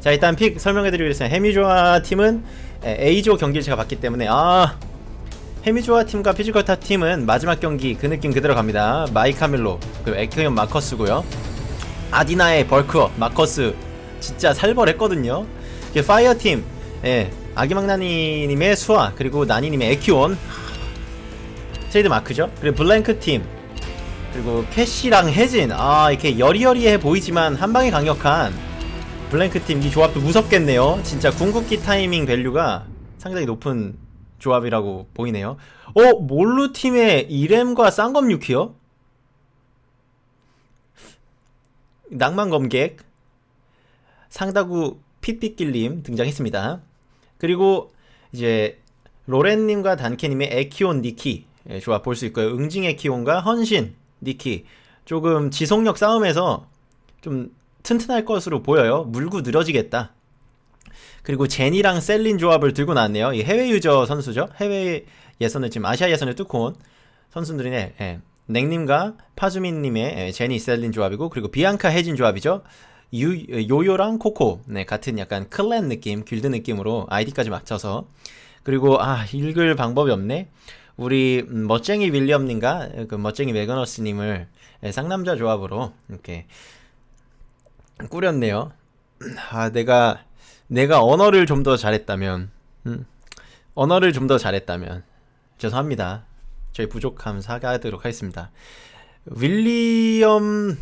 자 일단 픽 설명해드리겠습니다 해미조아 팀은 에, A조 경기를 제가 봤기 때문에 아 해미조아 팀과 피지컬타 팀은 마지막 경기 그 느낌 그대로 갑니다. 마이카밀로 그리고 에크현 마커스고요. 아디나의 벌크업 마커스 진짜 살벌했거든요. 이게 파이어 팀 예, 아기막나니님의 수아 그리고 나니님의 에키온 트레이드 마크죠. 그리고 블랭크 팀 그리고 캐시랑 혜진 아 이렇게 여리여리해 보이지만 한방에 강력한 블랭크 팀 이 조합도 무섭겠네요 진짜 궁극기 타이밍 value가 상당히 높은 조합이라고 보이네요 어? 몰루 팀의 이렘과 쌍검 유키요? 낭만 검객 상다구 핏빛길님 등장했습니다 그리고 이제 로렌님과 단케님의 에키온 니키 예, 조합 볼 수 있고요 응징 에키온과 헌신 니키 조금 지속력 싸움에서 좀 튼튼할 것으로 보여요. 물고 늘어지겠다. 그리고 제니랑 셀린 조합을 들고 나왔네요. 이 해외 유저 선수죠. 해외 예선을 지금 아시아 예선을 뚫고 온 선수들이네. 예. 냉님과 파주민님의 예, 제니 셀린 조합이고 그리고 비앙카 혜진 조합이죠. 유, 요요랑 코코. 네 같은 약간 클랜 느낌 길드 느낌으로 아이디까지 맞춰서. 그리고 아 읽을 방법이 없네. 우리 음, 멋쟁이 윌리엄님과 그 멋쟁이 매거너스님을 예, 쌍남자 조합으로 이렇게 꾸렸네요. 아 내가 내가 언어를 좀 더 잘했다면 음, 언어를 좀 더 잘했다면 죄송합니다. 저희 부족함 사과하도록 하겠습니다. 윌리엄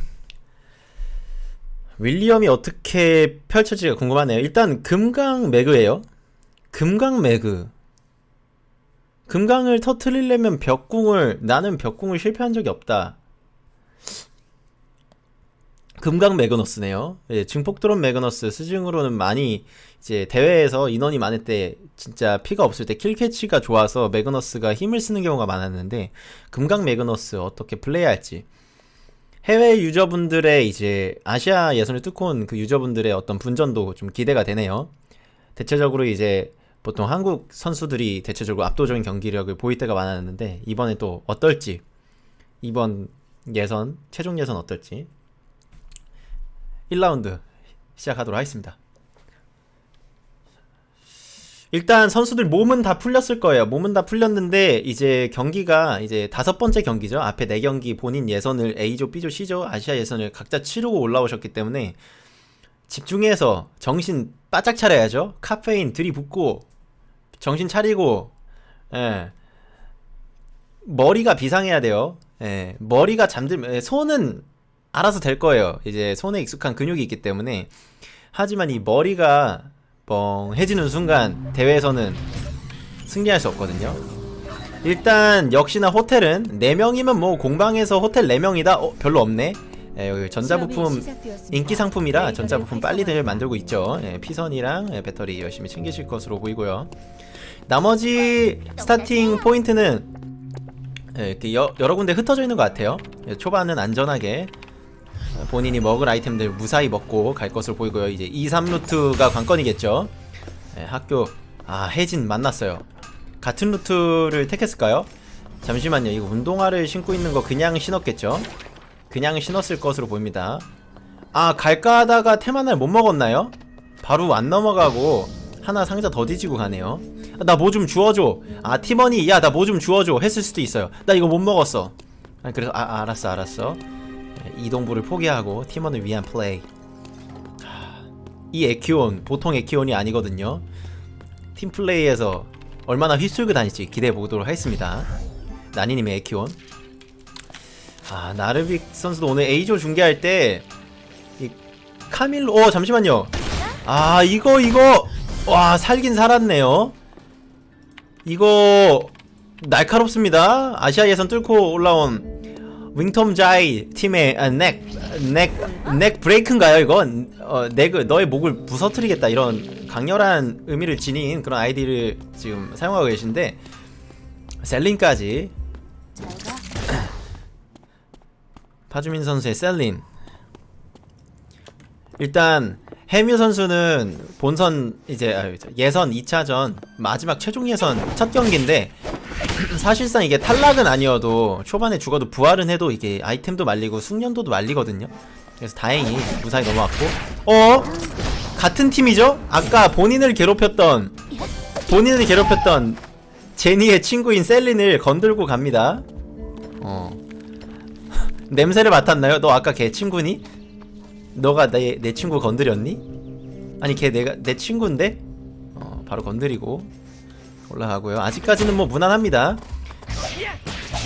윌리엄이 어떻게 펼쳐질까 궁금하네요. 일단 금강 매그예요. 금강 매그. 금강을 터트리려면 벽꿍을 나는 벽꿍을 실패한 적이 없다 금강 매그너스네요. 예, 증폭 드론 매그너스 스징으로는 많이 이제 대회에서 인원이 많을 때 진짜 피가 없을 때 kill catch가 좋아서 매그너스가 힘을 쓰는 경우가 많았는데 금강 매그너스 어떻게 플레이할지. 해외 유저분들의 이제 아시아 예선을 뚫고 온 그 유저분들의 어떤 분전도 좀 기대가 되네요. 대체적으로 이제 보통 한국 선수들이 대체적으로 압도적인 경기력을 보일 때가 많았는데 이번에 또 어떨지. 이번 예선 최종 예선 어떨지 1라운드 시작하도록 하겠습니다. 일단 선수들 몸은 다 풀렸을 거예요. 몸은 다 풀렸는데 이제 경기가 이제 다섯 번째 경기죠. 앞에 네 경기 본인 예선을 A조, B조, C조 아시아 예선을 각자 치르고 올라오셨기 때문에 집중해서 정신 바짝 차려야죠. 카페인 들이붓고 정신 차리고 예. 머리가 비상해야 돼요. 예. 머리가 잠들면 예, 손은 알아서 될 거예요. 이제 손에 익숙한 근육이 있기 때문에. 하지만 이 머리가 뻥해지는 순간 대회에서는 승리할 수 없거든요. 일단 역시나 호텔은 4명이면 뭐 공방에서 호텔 4명이다? 어 별로 없네. 예, 여기 전자부품 인기 상품이라 전자부품 빨리들 만들고 있죠. 예, 피선이랑 예, 배터리 열심히 챙기실 것으로 보이고요. 나머지 starting point는 예, 이렇게 여, 여러 군데 흩어져 있는 것 같아요. 예, 초반은 안전하게 본인이 먹을 아이템들 무사히 먹고 갈 것으로 보이고요. 이제 2, 3루트가 관건이겠죠. 예, 학교 아 혜진 만났어요. 같은 루트를 택했을까요? 잠시만요. 이거 운동화를 신고 있는 거 그냥 신었겠죠? 그냥 신었을 것으로 보입니다. 아 갈까 하다가 테마날 못 먹었나요? 바로 안 넘어가고 하나 상자 더 뒤지고 가네요. 나뭐 좀 주워줘. 아 팀원이 야 나 뭐 좀 주워줘 했을 수도 있어요. 나 이거 못 먹었어. 아 그래서 아 알았어 알았어 이동부를 포기하고 팀원을 위한 플레이. 이 에키온 보통 에키온이 아니거든요. 팀플레이에서 얼마나 휘쓸고 다닐지 기대해 보도록 하겠습니다. 나니님의 에키온. 아 나르빅 선수도 오늘 A조 중계할 때 이 카밀로 어 잠시만요. 아 이거 이거! 와 살긴 살았네요. 이거 날카롭습니다. 아시아 예선 뚫고 올라온 윙톰 자이 팀의 아, 넥, 넥, 넥 브레이크인가요 이거? 어, 넥을 너의 목을 부서뜨리겠다 이런 강렬한 의미를 지닌 그런 아이디를 지금 사용하고 계신데 셀린까지 파주민 선수의 셀린 일단 해뮤 선수는 본선 이제 아, 예선 2차전 마지막 최종 예선 첫 경기인데 사실상 이게 탈락은 아니어도 초반에 죽어도 부활은 해도 이게 아이템도 말리고 숙련도도 말리거든요 그래서 다행히 무사히 넘어왔고 어? 같은 팀이죠? 아까 본인을 괴롭혔던 본인을 괴롭혔던 제니의 친구인 셀린을 건들고 갑니다. 어. 냄새를 맡았나요? 너 아까 걔 친구니? 너가 내, 내 친구 건드렸니? 아니 걔 내가 내 친구인데? 어, 바로 건드리고 올라가고요. 아직까지는 뭐 무난합니다.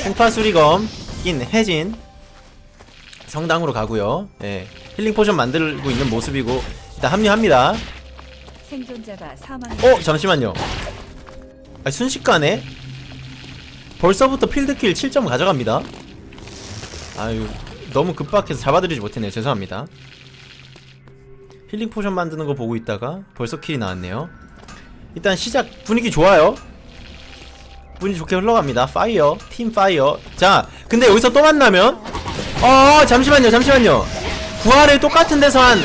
풍파수리검 낀 혜진 성당으로 가고요. 예. healing potion 만들고 있는 모습이고 일단 합류합니다. 생존자가 사망. 어 잠시만요. 아 순식간에 벌써부터 field kill 7점 가져갑니다. 아유 너무 급박해서 잡아드리지 못했네요. 죄송합니다. healing potion 만드는 거 보고 있다가 벌써 kill이 나왔네요. 일단 시작 분위기 좋아요. 분위기 좋게 흘러갑니다. 파이어 팀 파이어. 자 근데 여기서 또 만나면 어 잠시만요 잠시만요. 부활을 똑같은 데서 한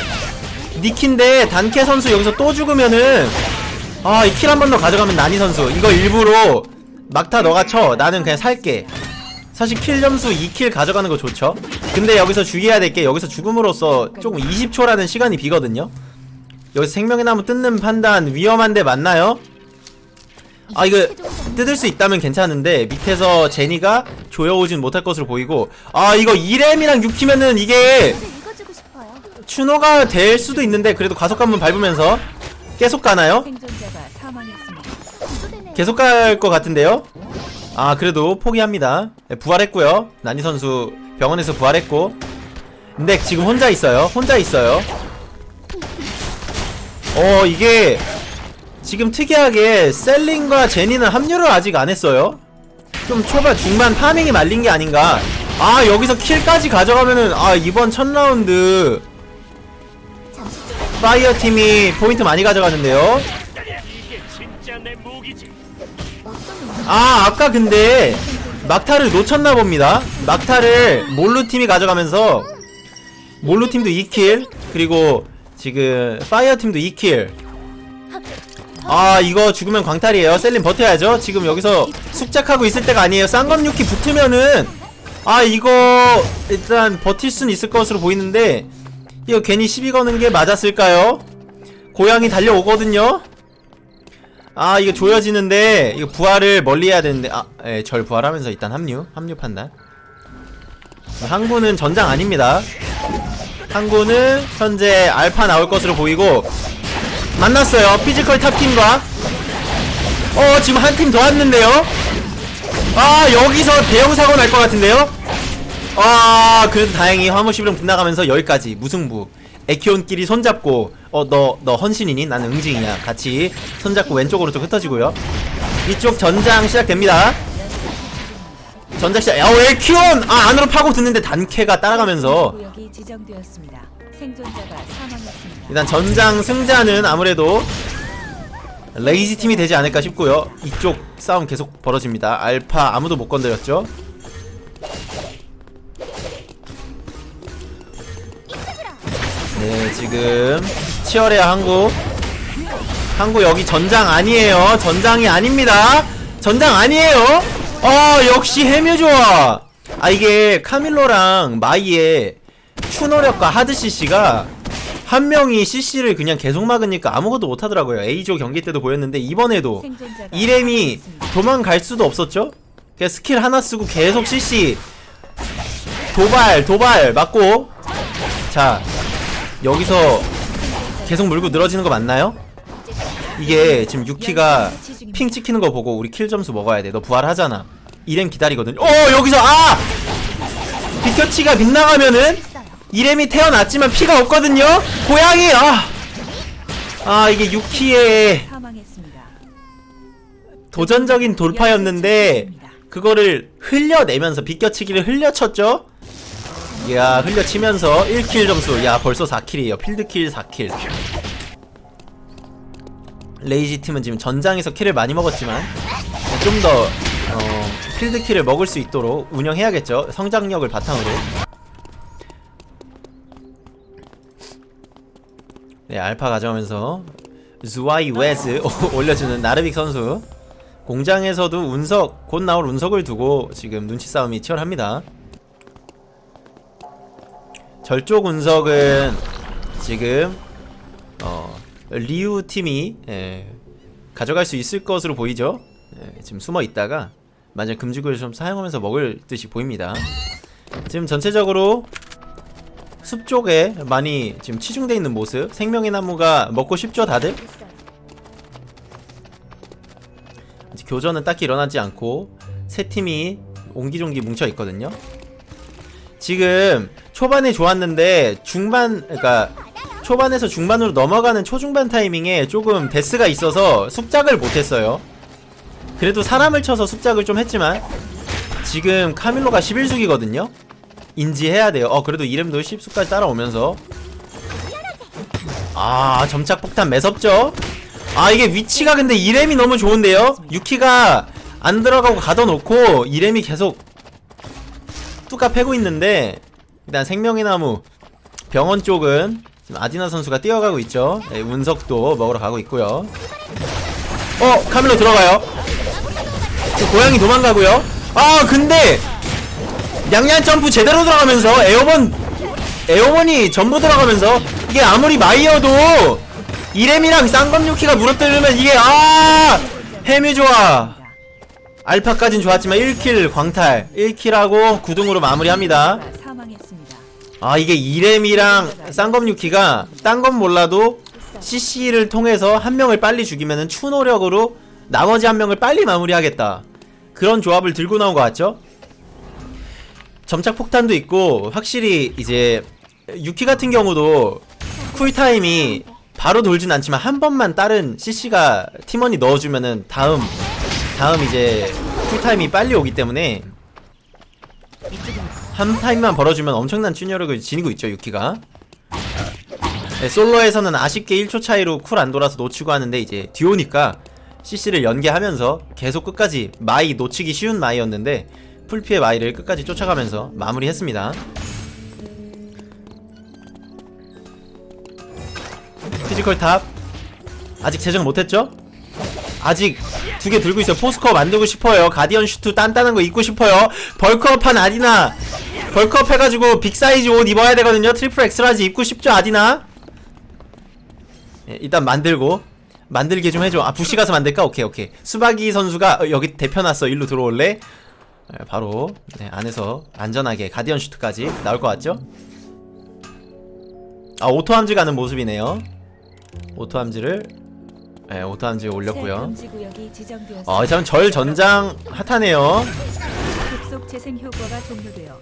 니키인데 단케 선수 여기서 또 죽으면은 아 이 kill 한 번 더 가져가면 나니 선수 이거 일부러 막타 너가 쳐 나는 그냥 살게 사실 kill 점수 2kill 가져가는 거 좋죠 근데 여기서 주의해야 될 게 여기서 죽음으로써 조금 20초라는 시간이 비거든요 여기서 생명의 나무 뜯는 판단 위험한데 맞나요? 아 이거 뜯을 수 있다면 괜찮은데 밑에서 제니가 조여오진 못할 것으로 보이고 아 이거 2렘이랑 6키면은 이게. 추노가 될 수도 있는데 그래도 과속 한번 밟으면서 계속 가나요? 계속 갈 것 같은데요? 아 그래도 포기합니다 네, 부활했고요 나니 선수 병원에서 부활했고 근데 지금 혼자 있어요 혼자 있어요 어 이게 지금 특이하게 셀린과 제니는 합류를 아직 안 했어요. 좀 초반 중반 farming이 말린 게 아닌가. 아 여기서 kill까지 가져가면은 아 이번 첫 라운드 파이어 팀이 포인트 많이 가져가는데요? 아 아까 근데 막타를 놓쳤나 봅니다. 막타를 몰루 팀이 가져가면서 몰루 팀도 2kill 그리고 지금 파이어 팀도 2kill. 아 이거 죽으면 광탈이에요. 셀린 버텨야죠. 지금 여기서 숙작하고 있을 때가 아니에요. 쌍검 유키 붙으면은 아 이거 일단 버틸 수는 있을 것으로 보이는데 이거 괜히 시비 거는 게 맞았을까요? 고양이 달려오거든요. 아 이거 조여지는데 이거 부활을 멀리 해야 되는데 아예절 부활하면서 일단 합류 합류 판단. 항구는 전장 아닙니다 항구는 현재 알파 나올 것으로 보이고 만났어요. 피지컬 탑팀과. 어 지금 한 팀 더 왔는데요? 아 여기서 대형 사고 날 것 같은데요? 아 그래도 다행히 화물 시비령 빗나가면서 여기까지 무승부. 에키온끼리 손잡고 어너너 헌신이니? 나는 응징이야. 같이 손잡고 왼쪽으로 좀 흩어지고요. 이쪽 전장 시작됩니다. 전장 시작 야 에키온! 아 안으로 파고 드는데 단캐가 따라가면서 지정되었습니다. 생존자가 사망했습니다. 일단 전장 승자는 아무래도 레이지 팀이 되지 않을까 싶고요. 이쪽 싸움 계속 벌어집니다. 알파 아무도 못 건드렸죠. 네 지금 치열해야 한국 한국 여기 전장 아니에요. 전장이 아닙니다. 전장 아니에요. 어 역시 해묘 좋아 아 이게 카밀로랑 마이의 추노력과 하드 CC가 한 명이 CC를 그냥 계속 막으니까 아무것도 못하더라고요 A조 경기 때도 보였는데 이번에도 이렘이. 도망갈 수도 없었죠? 그냥 스킬 하나 쓰고 계속 CC 도발 도발 맞고 자 여기서 계속 물고 늘어지는 거 맞나요? 이게 지금 유키가 핑 찍히는 거 보고 우리 킬 점수 먹어야 돼 너 부활하잖아 이렘 기다리거든 어 여기서 아! 비켜치가 빗나가면은. 이렘이 태어났지만 피가 없거든요? 고양이 아! 아 이게 유키의. 도전적인 돌파였는데 그거를 흘려내면서 비껴치기를 흘려쳤죠? 이야 흘려치면서 1킬 점수. 야 벌써 4킬이에요. 필드킬 4킬. 레이지 팀은 지금 전장에서 킬을 많이 먹었지만 좀더 어, 필드킬을 먹을 수 있도록 운영해야겠죠? 성장력을 바탕으로 네 알파 가져오면서 zu아이 웨즈 올려주는 나르빅 선수 공장에서도 운석 곧 나올 운석을 두고 지금 눈치 싸움이 치열합니다. 절쪽 운석은 지금 어, 리우 팀이 예, 가져갈 수 있을 것으로 보이죠. 예, 지금 숨어 있다가 만약 금지구를 좀 사용하면서 먹을 듯이 보입니다. 지금 전체적으로 숲 쪽에 많이 지금 치중돼 있는 모습. 생명의 나무가 먹고 싶죠, 다들? 아직 교전은 딱히 일어나지 않고 세 팀이 옹기종기 뭉쳐 있거든요. 지금 초반에 좋았는데 중반 그러니까 초반에서 중반으로 넘어가는 초중반 타이밍에 조금 데스가 있어서 숙작을 못했어요. 그래도 사람을 쳐서 숙작을 좀 했지만 지금 카밀로가 11숙이거든요. 인지해야 돼요. 어 그래도 이름도 10숙까지 따라오면서 아 점착 폭탄 매섭죠? 아 이게 위치가 근데 이렘이 너무 좋은데요? 유키가 안 들어가고 가둬놓고 이렘이 계속 뚜까 패고 있는데 일단 생명의 나무 병원 쪽은 아디나 선수가 뛰어가고 있죠 네, 운석도 먹으러 가고 있고요 어 카밀로 들어가요 저 고양이 도망가고요 아 근데 양양 점프 제대로 들어가면서 에어본 에어본이 전부 들어가면서 이게 아무리 마이어도 이렘이랑 쌍검유키가 물어뜯으면 이게 아 해미 좋아 알파까진 좋았지만 1kill 광탈 1kill하고 9등으로 마무리합니다. 아 이게 이렘이랑 쌍검유키가 딴 건 몰라도 CC를 통해서 한 명을 빨리 죽이면은 추노력으로 나머지 한 명을 빨리 마무리하겠다 그런 조합을 들고 나온 것 같죠? 점착 폭탄도 있고 확실히 이제 유키 같은 경우도 쿨타임이 바로 돌진 않지만 한 번만 다른 CC가 팀원이 넣어주면은 다음 다음 이제 쿨타임이 빨리 오기 때문에 한 타임만 벌어주면 엄청난 추노력을 지니고 있죠 유키가. 네, 솔로에서는 아쉽게 1초 차이로 쿨 안 돌아서 놓치고 하는데 이제 듀오니까 CC를 연계하면서 계속 끝까지 마이 놓치기 쉬운 마이였는데 풀피의 마이를 끝까지 쫓아가면서 마무리했습니다. 피지컬 탑. 아직 제정 못했죠? 아직 두 개 들고 있어요. force core 만들고 싶어요. guardian suit 단단한 거 입고 싶어요. 벌크업한 아디나. 벌크업 해가지고 빅사이즈 옷 입어야 되거든요. triple X large 입고 싶죠 아디나? 예, 일단 만들고. 만들게 좀 해줘. 아 부시 가서 만들까? 오케이 오케이. 수박이 선수가 어, 여기 대표놨어. 일로 들어올래? 예, 바로 네, 안에서 안전하게 가디언 슈트까지 나올 것 같죠? 아 오토 함즈 가는 모습이네요 오토 함즈를 네, 오토 함즈 새 올렸고요. 아, 참절 전장 핫하네요.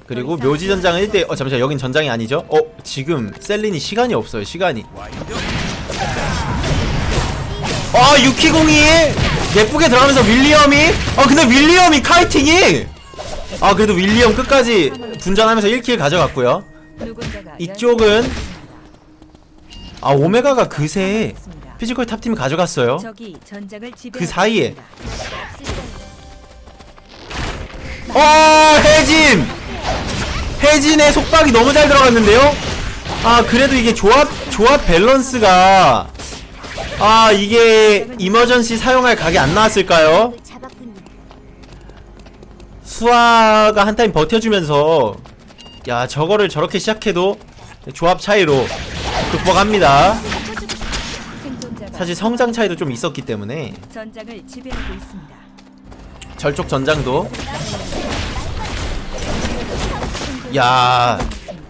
그리고 더 이상 묘지 전장은 1대 어 잠시만 여긴 전장이 아니죠? 어 지금 셀린이 시간이 없어요 시간이 아 유키공이 예쁘게 들어가면서 윌리엄이 아 근데 윌리엄이 kiting이 아 그래도 윌리엄 끝까지 분전하면서 1 kill 가져갔고요 이쪽은. 아 오메가가 그새. 피지컬 탑팀 가져갔어요 그 사이에. 어 혜진 혜진의 속박이 너무 잘 들어갔는데요 아 그래도 이게 조합 조합 밸런스가 아 이게 이머전시 사용할 각이 안 나왔을까요. 수아가 한 타임 버텨주면서 야 저거를 저렇게 시작해도 조합 차이로 극복합니다. 사실 성장 차이도 좀 있었기 때문에. 절쪽 전장도. 야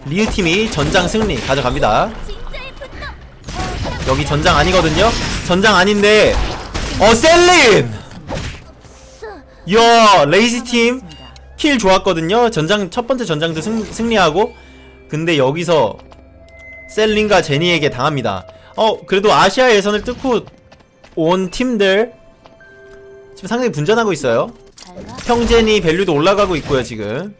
리우팀이 전장 승리 가져갑니다. 여기 전장 아니거든요? 전장 아닌데 어 셀린! 야 레이지팀 kill 좋았거든요. 전장 첫 번째 전장도 승, 승리하고. 근데 여기서 셀린과 제니에게 당합니다. 어 그래도 아시아 예선을 뚫고 온 팀들 지금 상당히 분전하고 있어요. 평젠이 value도 올라가고 있고요 지금.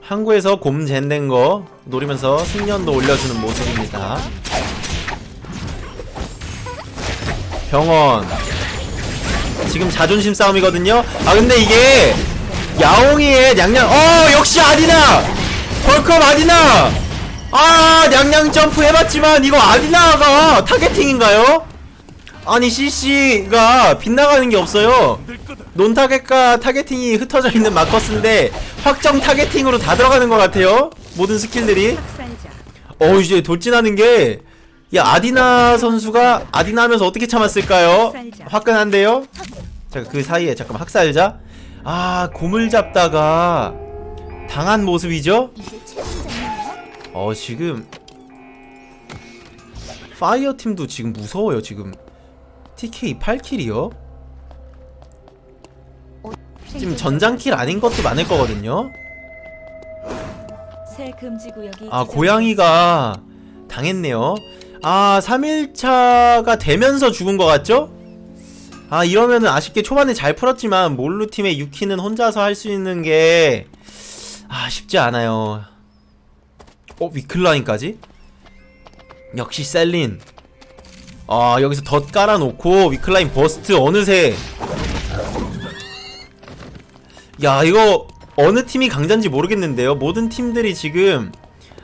항구에서 곰 젠된 거 노리면서 숙련도 올려주는 모습입니다. 병원 지금 자존심 싸움이거든요 아 근데 이게 야옹이의 냥냥 어 역시 아디나 벌컵 아디나 아 냥냥 점프 해봤지만 이거 아디나가 타겟팅인가요? 아니 CC가 빗나가는 게 없어요 non-target과 targeting이 흩어져 있는 마커스인데 확정 targeting으로 다 들어가는 것 같아요 모든 스킬들이 어 이제 돌진하는 게 야 아디나 선수가 아디나 하면서 어떻게 참았을까요? 화끈한데요? 자 그 사이에 잠깐만 학살자 아 곰을 잡다가 당한 모습이죠? 어 지금 파이어 팀도 지금 무서워요 지금 TK 8킬이요? 지금 전장킬 아닌 것도 많을 거거든요? 아. 고양이가 당했네요 아 3일차가 되면서 죽은 것 같죠? 아 이러면은 아쉽게 초반에 잘 풀었지만 몰루 팀의 유키는 혼자서 할 수 있는 게 아 쉽지 않아요. 어 위클라인까지? 역시 셀린. 아 여기서 덧 깔아놓고 위클라인 버스트 어느새. 야 이거 어느 팀이 강자인지 모르겠는데요. 모든 팀들이 지금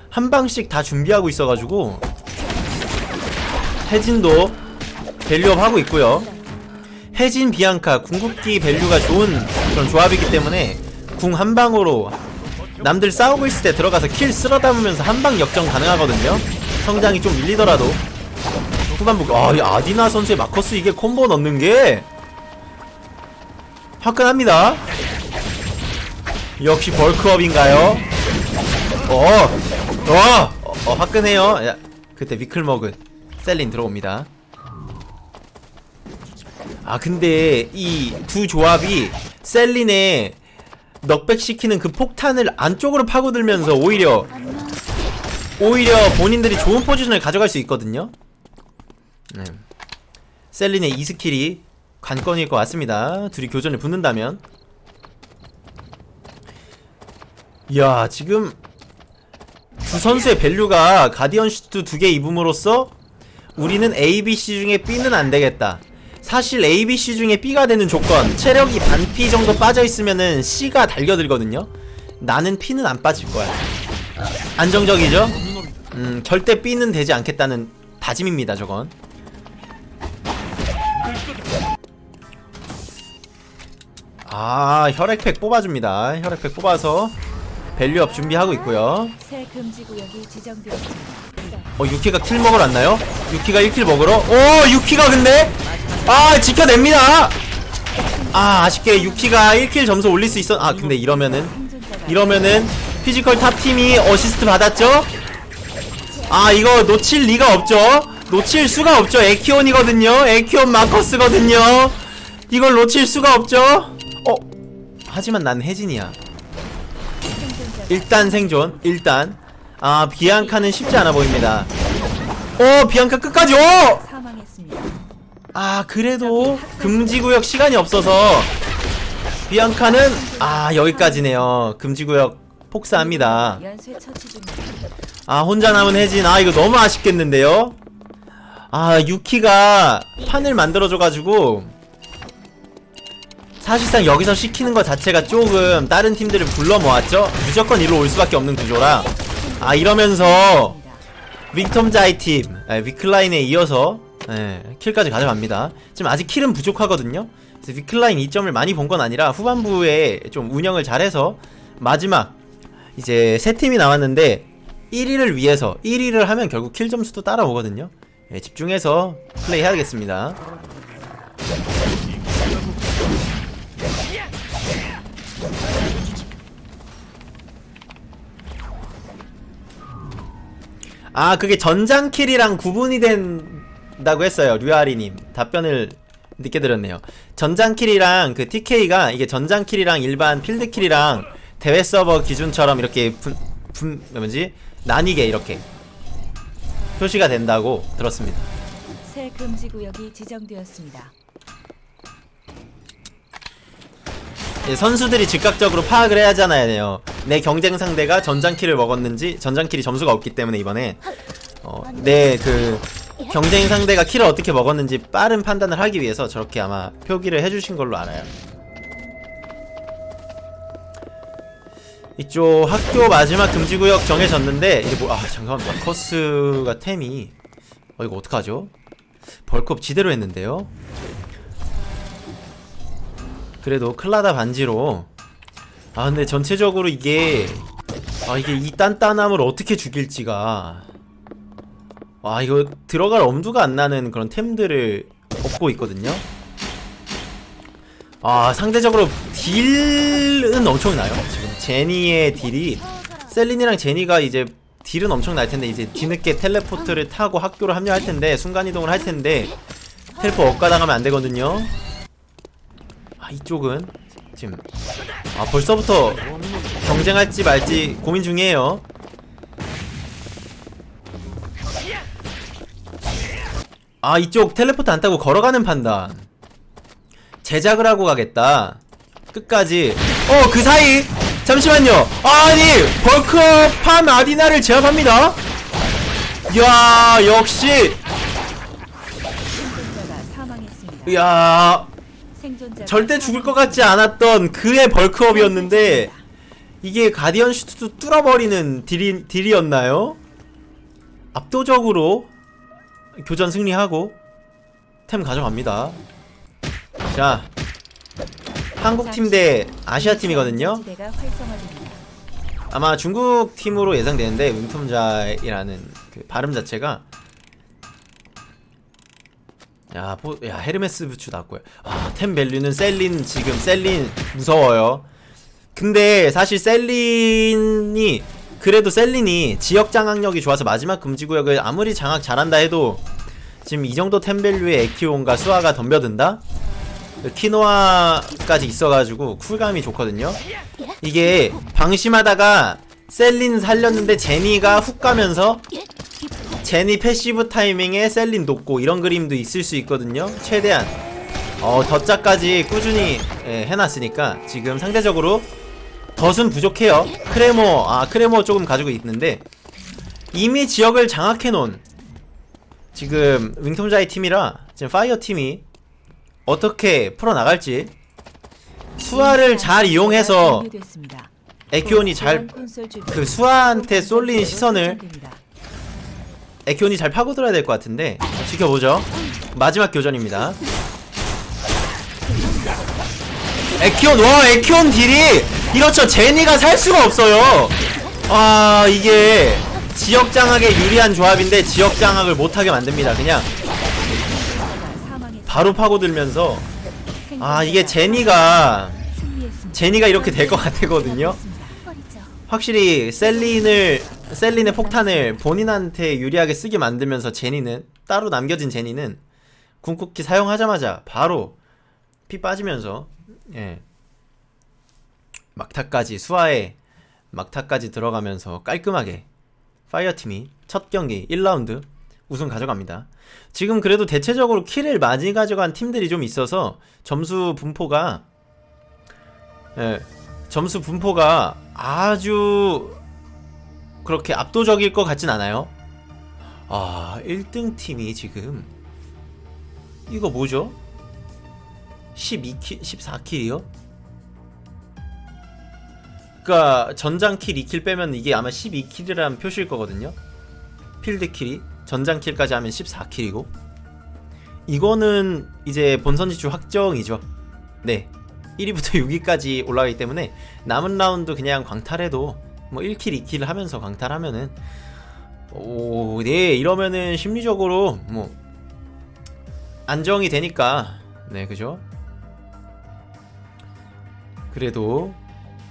한 방씩 다 준비하고 있어가지고 혜진도 value up 하고 있고요 혜진 비앙카 궁극기 value가 좋은 그런 조합이기 때문에 궁 한 방으로 남들 싸우고 있을 때 들어가서 킬 쓸어 담으면서 한방 역전 가능하거든요 성장이 좀 밀리더라도 후반부 아이 아디나 선수의 마커스 이게 콤보 넣는 게 화끈합니다 역시 벌크업인가요? 어, 어, 어, 어 화끈해요. 야, 그때 미클 먹은 셀린 들어옵니다. 아 근데 이 두 조합이 셀린의 knockback 시키는 그 폭탄을 안쪽으로 파고들면서 오히려 오히려 본인들이 좋은 포지션을 가져갈 수 있거든요. 네. 셀린의 이 스킬이 관건일 것 같습니다. 둘이 교전을 붙는다면. 이야 지금 두 선수의 value가 가디언 슈트 두 개 입음으로써 우리는 A, B, C 중에 B는 안 되겠다. 사실 A, B, C 중에 B가 되는 조건 체력이 반 피 정도 빠져 있으면은 C가 달겨들거든요. 나는 피는 안 빠질 거야. 안정적이죠? 음 절대 B는 되지 않겠다는 다짐입니다. 저건. 아 혈액팩 뽑아줍니다. 혈액팩 뽑아서 value up 준비하고 있고요. 어 유키가 kill 먹으러 왔나요? 유키가 1 kill 먹으러? 오 유키가 근데 아 지켜냅니다 아 아쉽게 유키가 1 kill 점수 올릴 수 있어 아 근데 이러면은 이러면은 피지컬 탑팀이 어시스트 받았죠? 아 이거 놓칠 리가 없죠? 놓칠 수가 없죠 에키온이거든요 에키온 마커스거든요 이걸 놓칠 수가 없죠? 어 하지만 난 혜진이야 일단 생존 일단 아 비앙카는 쉽지 않아 보입니다 어 비앙카 끝까지 오! 사망했습니다. 아 그래도 금지구역 시간이 없어서 비앙카는 아 여기까지네요 금지구역 폭사합니다. 아 혼자 남은 혜진 아 이거 너무 아쉽겠는데요 아 유키가 판을 만들어줘가지고 사실상 여기서 시키는 것 자체가 조금 다른 팀들을 불러 모았죠 무조건 이리로 올 수밖에 없는 구조라 아 이러면서 윙텀자이 팀 예, 위클라인에 이어서 예, kill까지 가져갑니다. 지금 아직 kill은 부족하거든요. 그래서 위클라인 2점을 많이 본 건 아니라 후반부에 좀 운영을 잘해서 마지막 이제 세 팀이 나왔는데 1위를 위해서 1위를 하면 결국 kill 점수도 따라오거든요. 예, 집중해서 플레이 해야겠습니다 아 그게 전장킬이랑 구분이 된다고 했어요 류아리님. 답변을 늦게 들었네요. 전장킬이랑 그 TK가 이게 전장킬이랑 일반 필드킬이랑 대회 서버 기준처럼 이렇게 분, 분 뭐지? 나뉘게 이렇게 표시가 된다고 들었습니다. 새 금지 구역이 지정되었습니다. 예, 선수들이 즉각적으로 파악을 해야 하잖아요. 내 경쟁 상대가 전장킬을 먹었는지 전장킬이 점수가 없기 때문에 이번에 어, 내그 경쟁 상대가 킬을 어떻게 먹었는지 빠른 판단을 하기 위해서 저렇게 아마 표기를 해주신 걸로 알아요. 이쪽 학교 마지막 금지구역 정해졌는데 이게 뭐 아 잠깐만 마커스가 템이 어 이거 어떡하죠? 벌크업 지대로 했는데요. 그래도 클라다 반지로. 아 근데 전체적으로 이게 아 이게 이 단단함을 어떻게 죽일지가. 와 이거 들어갈 엄두가 안 나는 그런 템들을 얻고 있거든요. 아 상대적으로 딜은 엄청나요? 지금 제니의 딜이. 셀린이랑 제니가 이제 딜은 엄청 날 텐데 이제 뒤늦게 텔레포트를 타고 학교로 합류할 텐데 순간이동을 할 텐데 텔포 엇가당하면 안 되거든요 아 이쪽은 지금 아 벌써부터 경쟁할지 말지 고민 중이에요. 아 이쪽 텔레포트 안 타고 걸어가는 판단. 제작을 하고 가겠다. 끝까지. 어 그 사이. 잠시만요. 아니 벌크업한 아디나를 제압합니다. 이야 역시. 이야 절대 죽을 것 같지 않았던 그의 벌크업이었는데 이게 가디언 슈트도 뚫어버리는 딜이, 딜이었나요? 압도적으로 교전 승리하고 템 가져갑니다 자 한국 팀 대 아시아 팀이거든요 지대가 활성화됩니다. 아마 중국 팀으로 예상되는데 윙톰자이라는 그 발음 자체가 야, 보, 야 헤르메스 부츠 나왔고요. 아, 템 밸류는 셀린 지금 셀린 무서워요. 근데 사실 셀린이 그래도 셀린이 지역 장악력이 좋아서 마지막 금지 구역을 아무리 장악 잘한다 해도 지금 이 정도 템 value의 에키온과 수아가 덤벼든다. 키노아까지 있어가지고 쿨감이 좋거든요. 이게 방심하다가 셀린 살렸는데 제니가 훅 가면서 제니 passive 타이밍에 셀린 녹고 이런 그림도 있을 수 있거든요. 최대한 어 덧자까지 꾸준히 예, 해놨으니까 지금 상대적으로 덧은 부족해요. 크레모 아 크레모 조금 가지고 있는데 이미 지역을 장악해놓은 지금 윙톰자이 팀이라 지금 파이어 팀이 어떻게 풀어나갈지 수아를 잘 이용해서. 에키온이 잘 그 수아한테 쏠린 시선을. 에키온이 잘 파고들어야 될 것 같은데 지켜보죠 마지막 교전입니다 에키온 와 에키온 딜이 이렇죠 제니가 살 수가 없어요 아 이게 지역 장악에 유리한 조합인데 지역 장악을 못하게 만듭니다 그냥. 바로 파고들면서 아 이게 제니가. 제니가 이렇게 될 것 같거든요. 확실히 셀린을 셀린의 폭탄을 본인한테 유리하게 쓰게 만들면서 제니는 따로 남겨진 제니는 궁극기 사용하자마자 바로 피 빠지면서 예 막타까지 수아에 막타까지 들어가면서 깔끔하게 파이어팀이 첫 경기 1라운드 우승 가져갑니다. 지금 그래도 대체적으로 킬을 많이 가져간 팀들이 좀 있어서 점수 분포가 예, 점수 분포가 아주 그렇게 압도적일 것 같진 않아요. 아, 1등 팀이 지금 이거 뭐죠? 12 kill, 14 kill이요? 그니까 전장 kill 2 kill 빼면 이게 아마 12 kill이라는 표시일 거거든요. 필드킬이 전장킬까지 하면 14 kill이고 이거는 이제 본선 진출 확정이죠. 네. 1위부터 6위까지 올라가기 때문에 남은 라운드 그냥 광탈해도 뭐 1 kill, 2 kill 하면서 광탈하면은 오, 네, 이러면은 심리적으로 뭐 안정이 되니까 네, 그죠? 그래도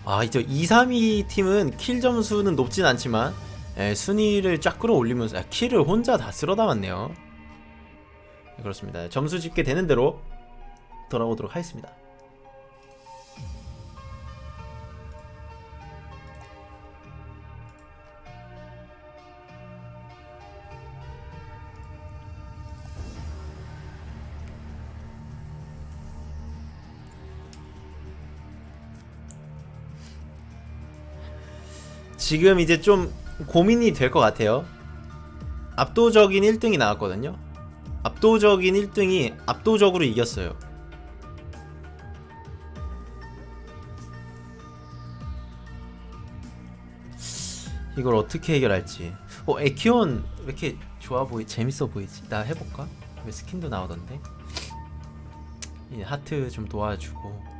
아, 이제 2, 3위 팀은 kill 점수는 높진 않지만 예, 순위를 쫙 끌어올리면서 아, kill을 혼자 다 쓸어 담았네요. 네, 그렇습니다. 점수 집계 되는 대로 돌아오도록 하겠습니다. 지금 이제 좀 고민이 될 것 같아요. 압도적인 1등이 나왔거든요. 압도적인 1등이 압도적으로 이겼어요. 이걸 어떻게 해결할지. 어, 에키온 왜 이렇게 좋아 보이, 재밌어 보이지? 나 해볼까? 왜 스킨도 나오던데? 이 하트 좀 도와주고.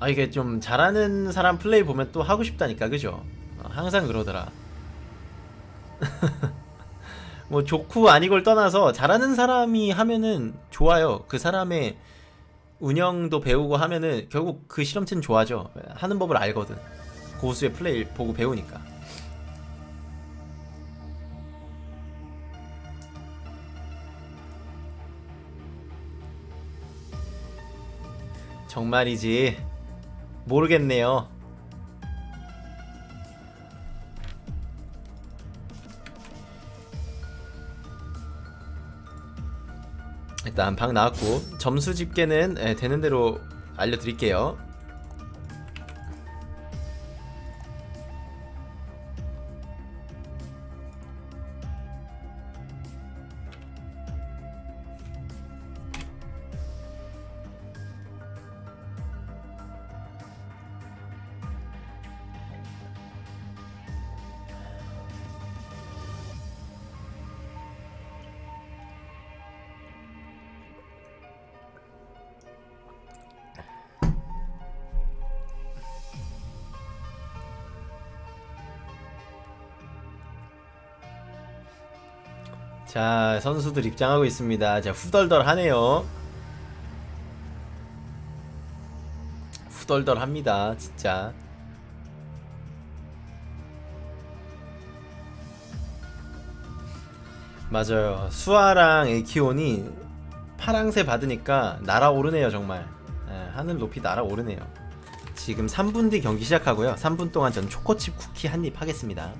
아 이게 좀 잘하는 사람 플레이 보면 또 하고 싶다니까 그죠? 어, 항상 그러더라. 뭐 좋고 아니고를 떠나서 잘하는 사람이 하면은 좋아요. 그 사람의 운영도 배우고 하면은 결국 그 실험체는 좋아져. 하는 법을 알거든. 고수의 플레이 보고 배우니까. 정말이지 모르겠네요. 일단 방 나왔고 점수 집계는 예, 되는 대로 알려드릴게요. 자 선수들 입장하고 있습니다. 자 후덜덜하네요. 후덜덜합니다. 진짜. 맞아요. 수아랑 에키온이 파랑새 받으니까 날아오르네요 정말. 예, 하늘 높이 날아오르네요. 지금 3분 뒤 경기 시작하고요. 3분 동안 전 초코칩 쿠키 한 입 하겠습니다.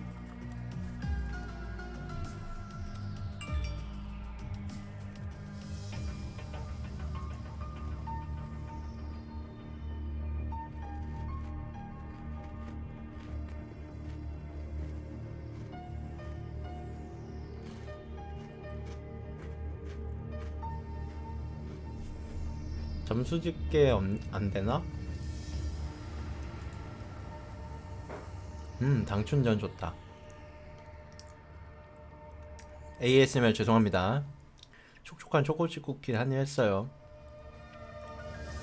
수 집계 없- 안 되나? 음, 당춘전 좋다. ASMR 죄송합니다. 촉촉한 초코칩 쿠키 한입 했어요.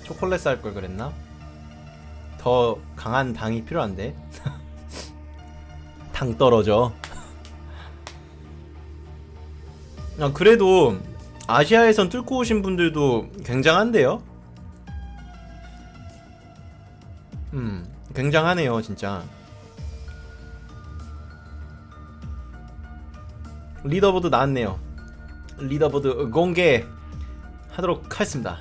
초콜릿 쌀 걸 그랬나? 더 강한 당이 필요한데. 당 떨어져. 아, 그래도 아시아 예선 뚫고 오신 분들도 굉장한데요? 굉장하네요 진짜. leaderboard 나왔네요. leaderboard 공개 하도록 하겠습니다.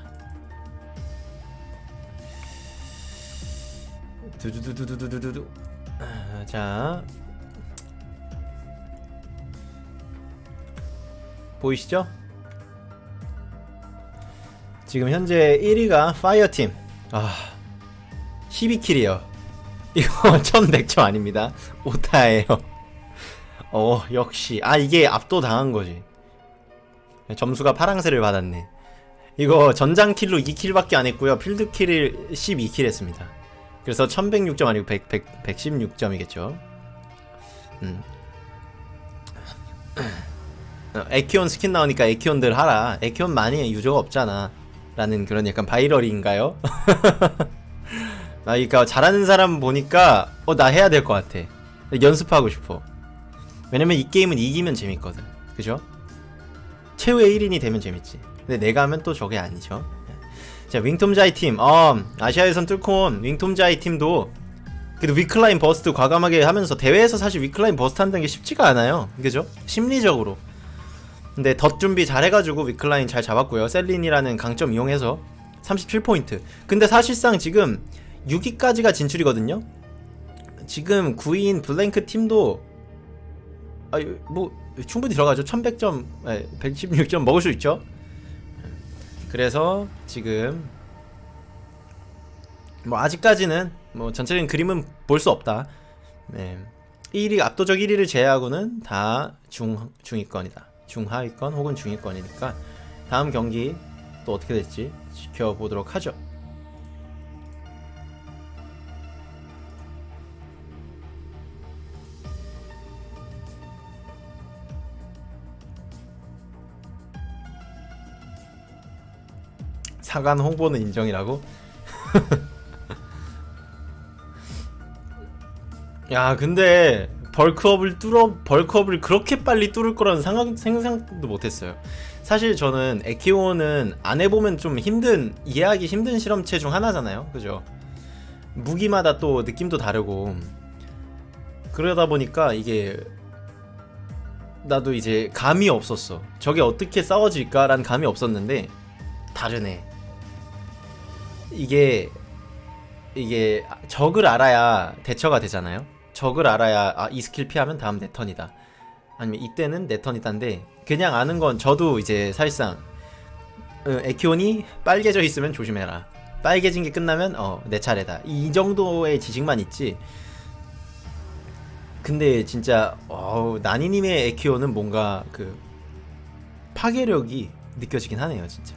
두두두두두두두 아, 자. 보이시죠? 지금 현재 1위가 파이어팀. 아 12킬이에요. 이거 1100점 아닙니다. 오타예요. 어, 역시. 아, 이게 압도당한 거지. 점수가 파랑새를 받았네. 이거 전장킬로 2킬밖에 안 했고요. 필드킬을 12킬 했습니다. 그래서 1106점 아니고 100, 100, 116점이겠죠. 음. 어, 에키온 스킨 나오니까 에키온들 하라. 에키온 많이 유저가 없잖아. 라는 그런 약간 바이럴인가요? 아, 그러니까 잘하는 사람 보니까 어 나 해야 될 것 같아. 연습하고 싶어. 왜냐면 이 게임은 이기면 재밌거든. 그죠? 최후의 1인이 되면 재밌지. 근데 내가 하면 또 저게 아니죠. 자, 윙톰자이 팀. 어, 아시아에선 뚫고 온 윙톰자이 팀도 그래도 위클라인 버스트 과감하게 하면서 대회에서 사실 위클라인 버스트 한다는 게 쉽지가 않아요. 그죠? 심리적으로. 근데 덧 준비 잘 해가지고 위클라인 잘 잡았고요. 셀린이라는 강점 이용해서 37포인트. 근데 사실상 지금 6위까지가 진출이거든요. 지금 9위인 블랭크 팀도 아, 뭐 충분히 들어가죠. 1100점, 116점 먹을 수 있죠. 그래서 지금 뭐 아직까지는 뭐 전체적인 그림은 볼 수 없다. 네. 1위 압도적 1위를 제외하고는 다 중, 중위권이다. 중하위권 혹은 중위권이니까 다음 경기 또 어떻게 될지 지켜보도록 하죠. 차관 홍보는 인정이라고? 야 근데 벌크업을 뚫어 벌크업을 그렇게 빨리 뚫을 거라는 상상, 생각도 못했어요. 사실 저는 에키오는 안 해보면 좀 힘든 이해하기 힘든 실험체 중 하나잖아요. 그죠? 무기마다 또 느낌도 다르고. 그러다 보니까 이게 나도 이제 감이 없었어. 저게 어떻게 싸워질까란 감이 없었는데 다르네. 이게 이게 적을 알아야 대처가 되잖아요. 적을 알아야 아, 이 스킬 피하면 다음 내 턴이다. 아니면 이때는 내 턴이다인데 그냥 아는 건 저도 이제 사실상 어, 에키온이 빨개져 있으면 조심해라. 빨개진 게 끝나면 어 내 차례다. 이 정도의 지식만 있지. 근데 진짜 어우, 나니님의 에키오는 뭔가 그 파괴력이 느껴지긴 하네요, 진짜.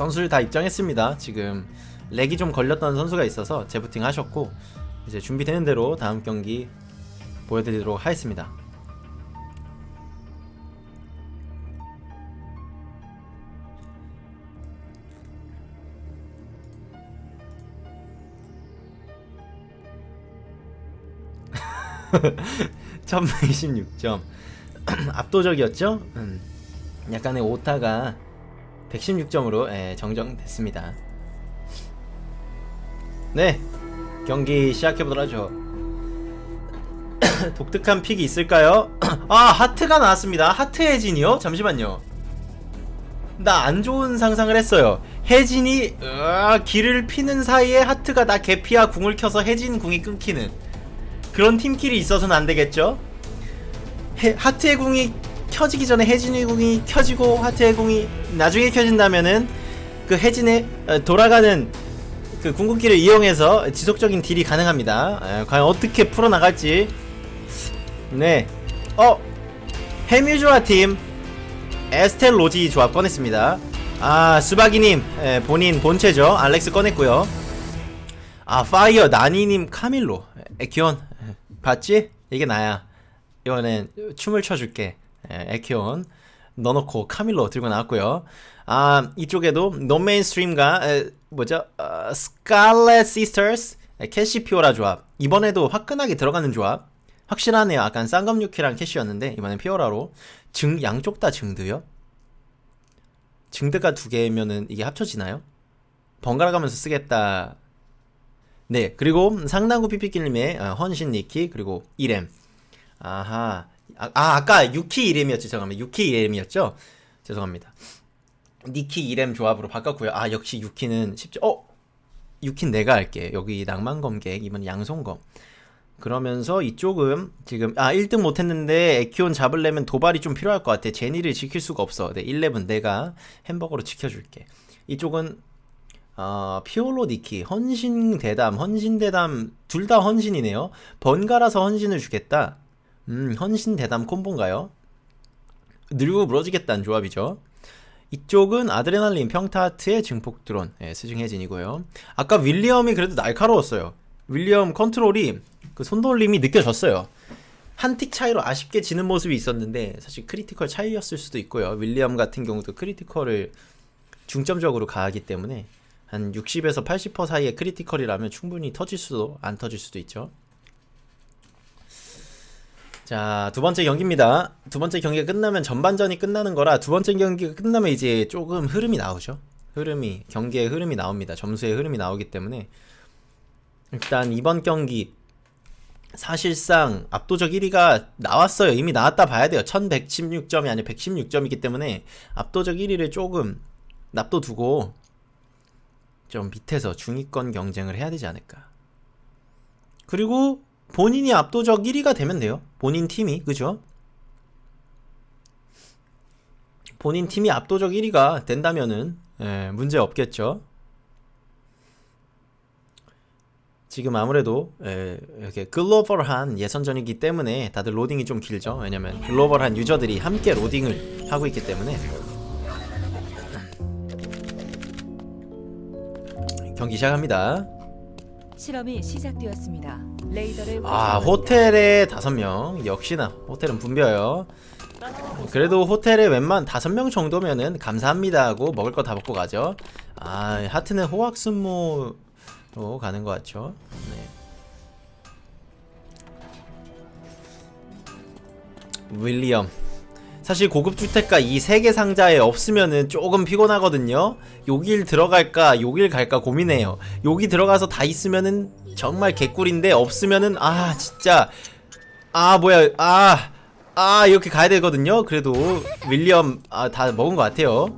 선수를 다 입장했습니다. 지금 렉이 좀 걸렸던 선수가 있어서 재부팅 하셨고 이제 준비되는 대로 다음 경기 보여드리도록 하겠습니다. (1126점) 압도적이었죠 음, 약간의 오타가 116점으로 예, 정정됐습니다. 네, 경기 시작해보도록 하죠. 독특한 픽이 있을까요? 아, 하트가 나왔습니다. 하트 혜진이요? 잠시만요. 나 안 좋은 상상을 했어요. 혜진이 으아, 길을 피는 사이에 하트가 나 개피와 궁을 켜서 혜진 궁이 끊기는 그런 팀끼리 있어서는 안 되겠죠? 해, 하트의 궁이 켜지기 전에 혜진의 궁이 켜지고 하트의 궁이 나중에 켜진다면은 그 혜진의 어, 돌아가는 그 궁극기를 이용해서 지속적인 딜이 가능합니다. 에, 과연 어떻게 풀어나갈지. 네. 어! 해뮤조아 팀 에스텔 로지 조합 꺼냈습니다. 아, 수바기님 에, 본인 본체죠. 알렉스 꺼냈고요. 아, 파이어 나니님 카밀로 에키온 에, 봤지? 이게 나야. 이번엔 춤을 춰줄게. 에, 에키온 넣어놓고 카밀로 들고 나왔고요. 아 이쪽에도 노메인스트림과 에, 뭐죠? 어, 스칼렛 시스터스 에, 캐시피오라 조합 이번에도 화끈하게 들어가는 조합 확실하네요. 아까 쌍검유키랑 캐시였는데 이번엔 피오라로 증 양쪽 다 증드요? 증드가 두 개면은 이게 합쳐지나요? 번갈아 가면서 쓰겠다. 네 그리고 상당구 피피킬님의 어, 헌신 니키 그리고 이렘 아하 아, 아 아 까 유키 이렘이었죠 죄송합니다. 유키 이렘이었죠? 죄송합니다. 니키 이렘 조합으로 바꿨고요. 아 역시 유키는 쉽죠 어? 유키는 내가 할게. 여기 낭만검객 이번 양손검. 그러면서 이쪽은 지금 아 1등 못했는데 에키온 잡으려면 도발이 좀 필요할 것 같아. 제니를 지킬 수가 없어. 네11 내가 햄버거로 지켜줄게. 이쪽은 어, 피오라 니키. 헌신 대담 헌신 대담 둘 다 헌신이네요. 번갈아서 헌신을 주겠다 음, 헌신 대담 콤보인가요? 늙고 부러지겠다는 조합이죠. 이쪽은 아드레날린 평타트의 증폭 드론 예, 스승혜진이고요. 아까 윌리엄이 그래도 날카로웠어요. 윌리엄 컨트롤이 그 손돌림이 느껴졌어요. 한 틱 차이로 아쉽게 지는 모습이 있었는데 사실 크리티컬 차이였을 수도 있고요. 윌리엄 같은 경우도 크리티컬을 중점적으로 가하기 때문에 한 60에서 80% 사이의 크리티컬이라면 충분히 터질 수도 안 터질 수도 있죠. 자, 두 번째 경기입니다. 두 번째 경기가 끝나면 전반전이 끝나는 거라 두 번째 경기가 끝나면 이제 조금 흐름이 나오죠. 흐름이, 경기의 흐름이 나옵니다. 점수의 흐름이 나오기 때문에 일단 이번 경기 사실상 압도적 1위가 나왔어요. 이미 나왔다 봐야 돼요. 1116점이 아니라 116점이기 때문에 압도적 1위를 조금 납둬두고 좀 밑에서 중위권 경쟁을 해야 되지 않을까. 그리고 본인이 압도적 1위가 되면 돼요. 본인 팀이 그죠? 본인 팀이 압도적 1위가 된다면은 예, 문제 없겠죠. 지금 아무래도 예, 이렇게 글로벌한 예선전이기 때문에 다들 로딩이 좀 길죠. 왜냐면 글로벌한 유저들이 함께 로딩을 하고 있기 때문에 경기 시작합니다. 실험이 시작되었습니다. 아. 호텔에 다섯 명. 역시나 호텔은 붐벼요. 그래도 호텔에 웬만 다섯 명 정도면은 감사합니다 하고 먹을 거 다 먹고 가죠. 아 하트는 호학순모로 가는 것 같죠? 네. 윌리엄 사실 고급 주택가 이 세 개 상자에 없으면은 조금 피곤하거든요. 여길 들어갈까, 여길 갈까 고민해요. 여기 들어가서 다 있으면은 정말 개꿀인데 없으면은 아 진짜 아 뭐야 아아 이렇게 가야 되거든요. 그래도 윌리엄 아 다 먹은 것 같아요.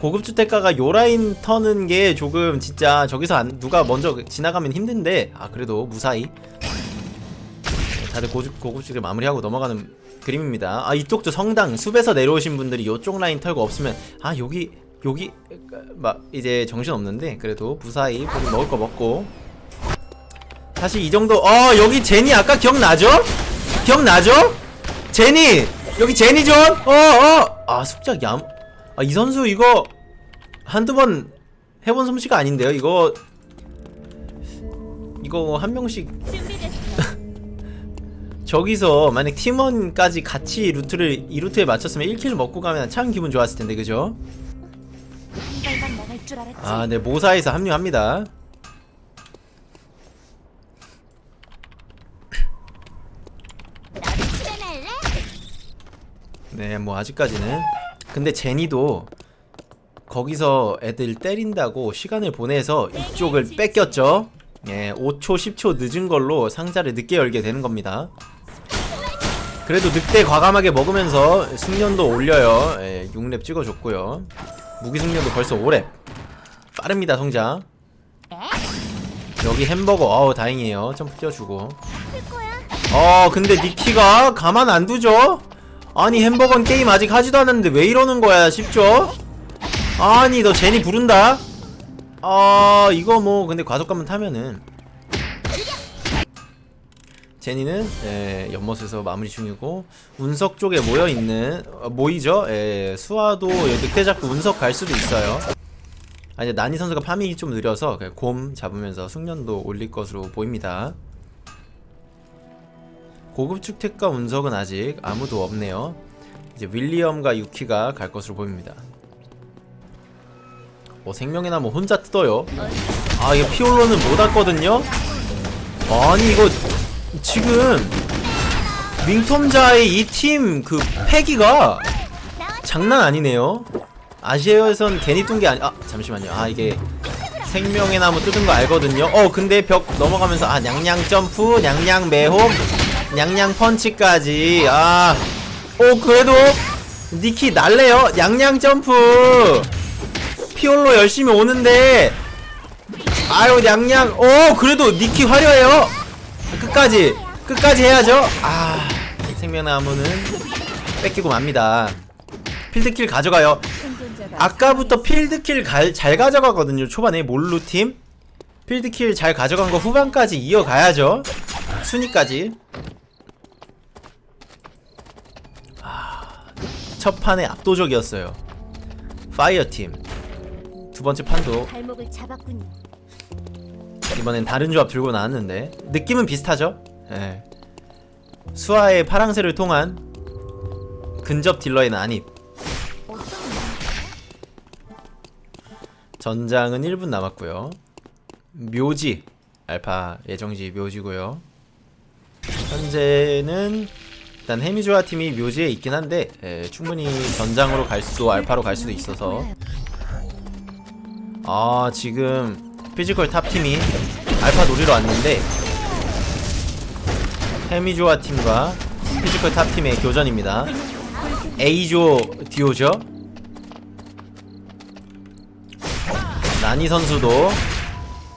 고급 주택가가 요 라인 터는 게 조금 진짜 저기서 안, 누가 먼저 지나가면 힘든데 아 그래도 무사히 다들 고급, 고급주택 마무리하고 넘어가는 그림입니다. 아 이쪽도 성당 숲에서 내려오신 분들이 이쪽 라인 털고 없으면 아 여기 여기 막 이제 정신 없는데 그래도 무사히 먹을 거 먹고. 사실 이 정도 어 여기 제니 아까 기억나죠? 기억나죠? 제니! 여기 제니 존 어어 아 습작 얌. 아 이 선수 이거 한두 번 해본 솜씨가 아닌데요? 이거 이거 한 명씩 저기서 만약 팀원까지 같이 루트를 이 루트에 맞췄으면 1킬 먹고 가면 참 기분 좋았을 텐데 그죠? 아, 네 모사에서 합류합니다. 네, 뭐 아직까지는. 근데 제니도 거기서 애들 때린다고 시간을 보내서 이쪽을 뺏겼죠. 예, 5초, 10초 늦은 걸로 상자를 늦게 열게 되는 겁니다. 그래도 늑대 과감하게 먹으면서 숙련도 올려요. 예, 6렙 찍어줬고요. 무기 숙련도 벌써 5렙. 빠릅니다, 성장. 여기 햄버거, 어우, 다행이에요. 점프 뛰어주고. 어, 근데 니키가 가만 안 두죠? 아니, 햄버거는 게임 아직 하지도 않았는데 왜 이러는 거야, 싶죠? 아니, 너 제니 부른다? 아, 이거 뭐, 근데 과속감만 타면은. 제니는, 예, 연못에서 마무리 중이고, 운석 쪽에 모여있는, 어, 모이죠? 예, 수아도 늑대 잡고 운석 갈 수도 있어요. 아, 이제 나니 선수가 파밍이 좀 느려서, 곰 잡으면서 숙련도 올릴 것으로 보입니다. 고급 주택가 운석은 아직 아무도 없네요. 이제 윌리엄과 유키가 갈 것으로 보입니다. 어, 생명의 나무 혼자 뜯어요. 아, 이거 피올로는 못 왔거든요? 아니, 이거 지금 윙톰자의 이 팀 그 패기가 장난 아니네요. 아시아에선 괜히 뜬 게 아니, 아, 잠시만요. 아, 이게 생명의 나무 뜯은 거 알거든요. 어, 근데 벽 넘어가면서 아, 냥냥 점프, 냥냥 매홈, 냥냥 펀치까지. 아, 오, 그래도 니키 날래요. 냥냥 점프. 피올로 열심히 오는데 아유 냥냥 오 그래도 니키 화려해요 끝까지 끝까지 해야죠? 아 생명나무는 뺏기고 맙니다. 필드킬 가져가요. 아까부터 필드킬 갈- 잘 가져가거든요 초반에. 몰루팀. 필드킬 잘 가져간 거 후반까지 이어가야죠. 순위까지. 아, 첫 판에 압도적이었어요. 파이어팀. 두 번째 판도. 이번엔 다른 조합 들고 나왔는데. 느낌은 비슷하죠? 예. 수아의 파랑새를 통한 근접 딜러의 난입. 전장은 1분 남았고요. 묘지. 알파 예정지 묘지고요. 현재는 일단 해미조아 팀이 묘지에 있긴 한데 예, 충분히 전장으로 갈 수도 알파로 갈 수도 있어서. 아 지금 피지컬 탑팀이 알파 노리러 왔는데 해미조아 팀과 피지컬 탑팀의 교전입니다. A조 듀오죠? 나니 선수도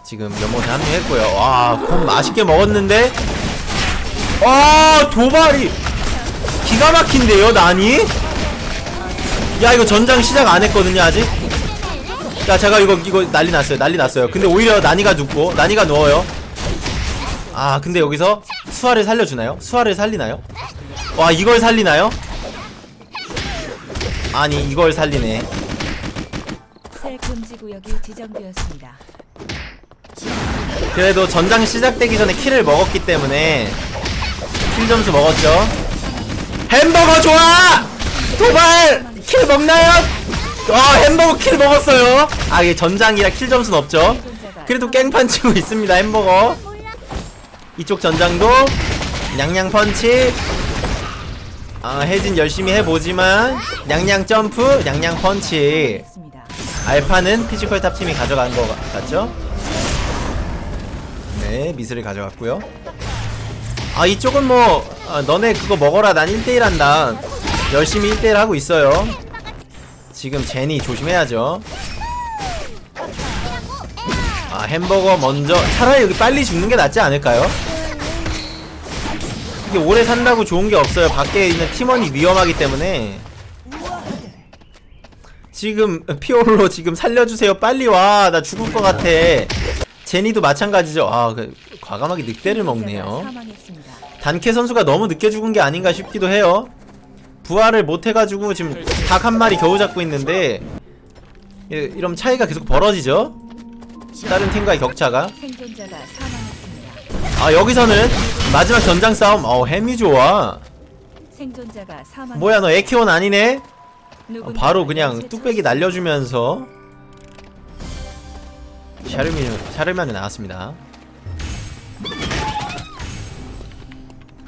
지금 연못에 합류했고요. 와곰 맛있게 먹었는데? 아 도발이 기가 막힌데요 나니? 야 이거 전장 시작 안 했거든요 아직 야 제가 이거 이거 난리 났어요 난리 났어요 근데 오히려 나니가 눕고 나니가 누워요 아 근데 여기서 수아를 살려주나요? 수아를 살리나요? 와 이걸 살리나요? 아니 이걸 살리네 새 금지 구역이 지정되었습니다. 그래도 전장 시작되기 전에 킬을 먹었기 때문에 킬 점수 먹었죠 햄버거 좋아! 도발! 킬 먹나요? 어 햄버거 킬 먹었어요. 아 이게 전장이라 킬 점수는 없죠. 그래도 깽판 치고 있습니다 햄버거. 이쪽 전장도 냥냥 펀치. 아 혜진 열심히 해보지만 냥냥 점프 냥냥 펀치. 알파는 피지컬 탑팀이 가져간 것 같- 같죠? 네 미스를 가져갔고요. 아 이쪽은 뭐 아, 너네 그거 먹어라. 난 1대1 한다. 열심히 1대1 하고 있어요 지금 제니 조심해야죠. 아 햄버거 먼저 차라리 여기 빨리 죽는 게 낫지 않을까요? 이게 오래 산다고 좋은 게 없어요. 밖에 있는 팀원이 위험하기 때문에. 지금 피올로 지금 살려주세요. 빨리 와. 나 죽을 것 같아. 제니도 마찬가지죠. 아 그, 과감하게 늑대를 먹네요. 단케 선수가 너무 늦게 죽은 게 아닌가 싶기도 해요 부활을 못 해가지고 지금 닭 한 마리 겨우 잡고 있는데 예, 이러면 차이가 계속 벌어지죠 다른 팀과의 격차가. 아 여기서는 마지막 전장 싸움 어 햄이 좋아. 뭐야 너 에키온 아니네 어, 바로 그냥 뚝배기 날려주면서 샤르미 샤르만이 나왔습니다.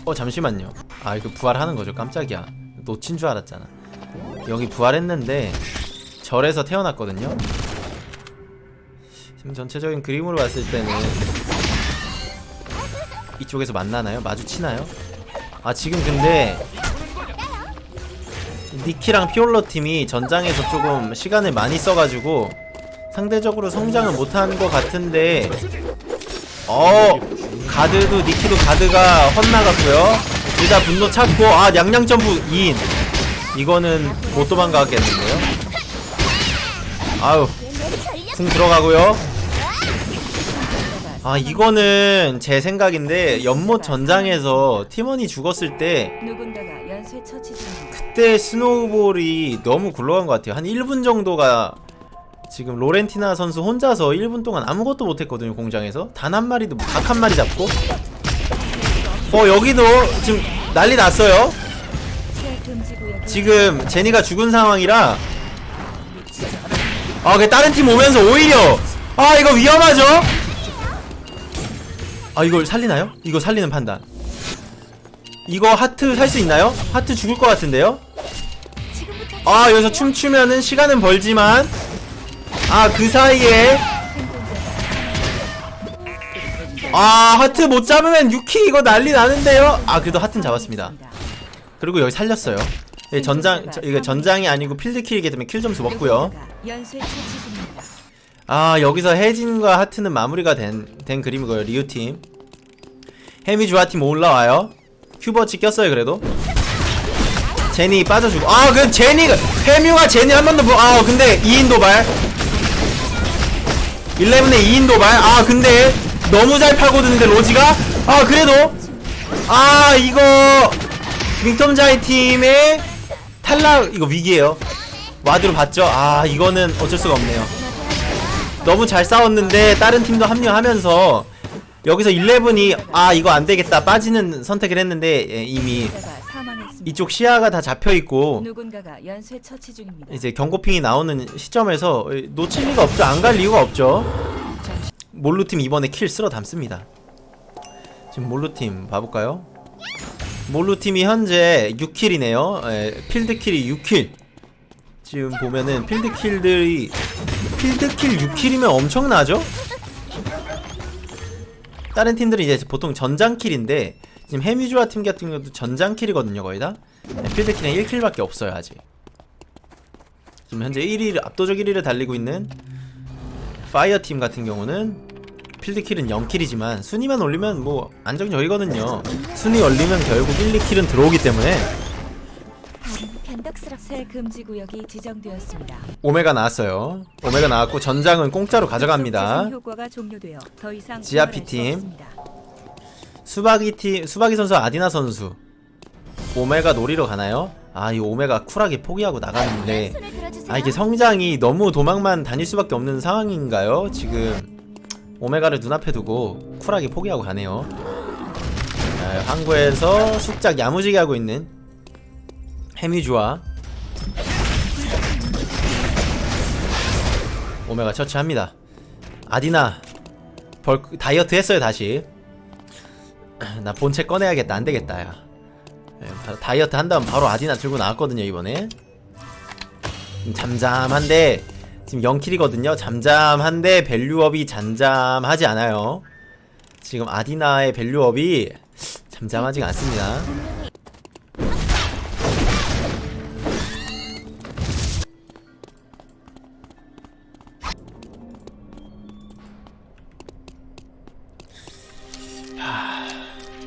어 잠시만요. 아 이거 부활하는 거죠. 깜짝이야. 놓친 줄 알았잖아. 여기 부활했는데 절에서 태어났거든요. 지금 전체적인 그림으로 봤을 때는 이쪽에서 만나나요? 마주치나요? 아 지금 근데 니키랑 피올러 팀이 전장에서 조금 시간을 많이 써가지고 상대적으로 성장을 못한 것 같은데 어 가드도 니키도 가드가 헛나갔고요 둘다 분노 찾고 아 냥냥 점프 2인 이거는 못 도망가겠는데요 아우 궁 들어가고요 아 이거는 제 생각인데 연못 전장에서 팀원이 죽었을 때. 그때 스노우볼이 너무 굴러간 것 같아요. 한 1분 정도가 지금 로렌티나 선수 혼자서 1분 동안 아무것도 못했거든요. 공장에서 단 한 마리도 닭 한 마리 잡고. 어 여기도 지금 난리 났어요. 지금 제니가 죽은 상황이라 아, 그 다른 팀 오면서 오히려 아 이거 위험하죠? 아 이걸 살리나요? 이거 살리는 판단. 이거 하트 살 수 있나요? 하트 죽을 것 같은데요? 아 여기서 춤추면은 시간은 벌지만 아 그 사이에 아 하트 못 잡으면 유키 이거 난리 나는데요? 아 그래도 하트는 잡았습니다. 그리고 여기 살렸어요. 예, 전장 저, 이게 전장이 아니고 필드킬이기 때문에 킬 점수 먹고요. 아 여기서 혜진과 하트는 마무리가 된, 된 그림이고요 리우팀. 해미조아 팀 올라와요. 큐버치 꼈어요 그래도. 제니 빠져주고. 아 그 제니가 해뮤가 제니 한 번 더 아 근데 2인 도발. 11의 2인 도발. 아 근데 너무 잘 파고드는데 로지가? 아 그래도? 아 이거 윙텀자이 팀의 탈락 이거 위기에요. 와드로 봤죠? 아 이거는 어쩔 수가 없네요. 너무 잘 싸웠는데 다른 팀도 합류하면서 여기서 11이 아 이거 안되겠다 빠지는 선택을 했는데 예, 이미. 이쪽 시야가 다 잡혀있고. 이제 경고핑이 나오는 시점에서 놓칠 리가 없죠. 안 갈 이유가 없죠 몰루팀 이번에 kill 쓸어 담습니다. 지금 몰루팀 봐볼까요? 몰루팀이 현재 6kill이네요. field kill이 6kill. 지금 보면은 field kill들이 field kill 6kill이면 엄청나죠? 다른 팀들은 이제 보통 전장kill인데 지금 해뮤조아 팀 같은 경우도 전장kill이거든요 거의 다. 네, field kill은 1kill밖에 없어요 아직. 지금 현재 1위 압도적 1위를 달리고 있는 파이어 팀 같은 경우는 필드킬은 0킬이지만 순위만 올리면 뭐 안정적이거든요 순위 올리면 결국 1, 2킬은 들어오기 때문에 새 금지 구역이 지정되었습니다. 오메가 나왔어요 오메가 나왔고 전장은 공짜로 가져갑니다 지아피 팀. 수박이 팀 수박이 선수 아디나 선수 오메가 놀이러 가나요? 아 이 오메가 쿨하게 포기하고 나가는데. 아 이게 성장이 너무 도망만 다닐 수밖에 없는 상황인가요? 지금 오메가를 눈앞에 두고 쿨하게 포기하고 가네요. 자, 항구에서 숙작 야무지게 하고 있는 해미주와 오메가 처치합니다. 아디나 벌 다이어트 했어요 다시. 나 본체 꺼내야겠다 안되겠다 야. 예, 다- 다이어트 한 다음 바로 아디나 들고 나왔거든요 이번에. 좀 잠잠한데 지금 0kill이거든요. 잠잠한데 value up이 잠잠하지 않아요. 지금 아디나의 value up이 잠잠하지가 않습니다.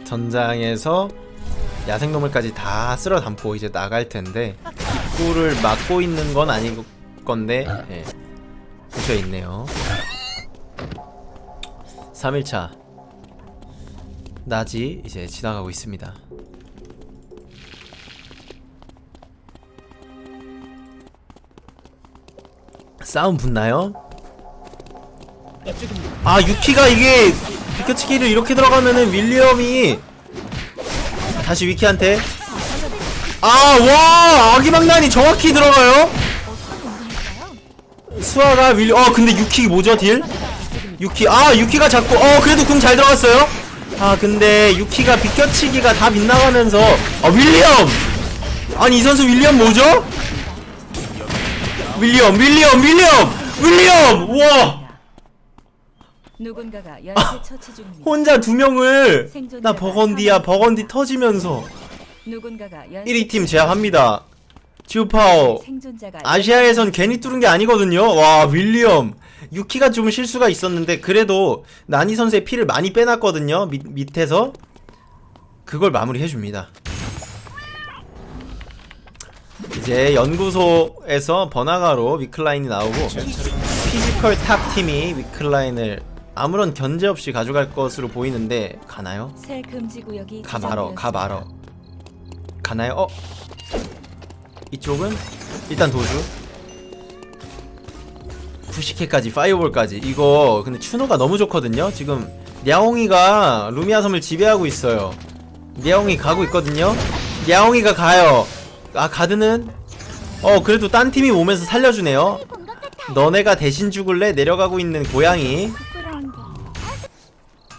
전장에서 야생동물까지 다 쓸어 담고 이제 나갈 텐데 입구를 막고 있는 건 아닐 건데 예. 근처에 있네요. 3일차. 낮이 이제 지나가고 있습니다. 싸움 붙나요? 아 유키가 이게 비켜치기를 이렇게 들어가면은 윌리엄이 다시 위키한테. 아와! 아기망난이 정확히 들어가요 수아가 윌리 어 근데 유키 뭐죠 딜? 유키 아 유키가 잡고 어 그래도 궁 잘 들어갔어요 아 근데 유키가 비껴치기가 다 빗나가면서 아 윌리엄 아니 이 선수 윌리엄 뭐죠? 윌리엄 윌리엄 윌리엄 윌리엄 와 누군가가 연쇄 처치 중입니다. 혼자 두 명을 나 버건디야. 버건디 터지면서 누군가가 연쇄 1위 팀 제압합니다 지우파오 아시아에선 괜히 뚫은 게 아니거든요. 와 윌리엄 유키가 좀 실수가 있었는데 그래도 나니 선수의 피를 많이 빼놨거든요. 밑, 밑에서 그걸 마무리해 줍니다. 이제 연구소에서 번화가로 위클라인이 나오고 피지컬 탑 팀이 위클라인을 아무런 견제 없이 가져갈 것으로 보이는데 가나요? 새 금지 구역이 가 말어 가 말어 가나요? 어? 이쪽은 일단 도주. 프시케까지 fireball까지. 이거 근데 추노가 너무 좋거든요. 지금 냐옹이가 루미아 섬을 지배하고 있어요. 냐옹이 가고 있거든요. 냐옹이가 가요. 아 가드는? 어 그래도 딴 팀이 오면서 살려주네요. 너네가 대신 죽을래? 내려가고 있는 고양이.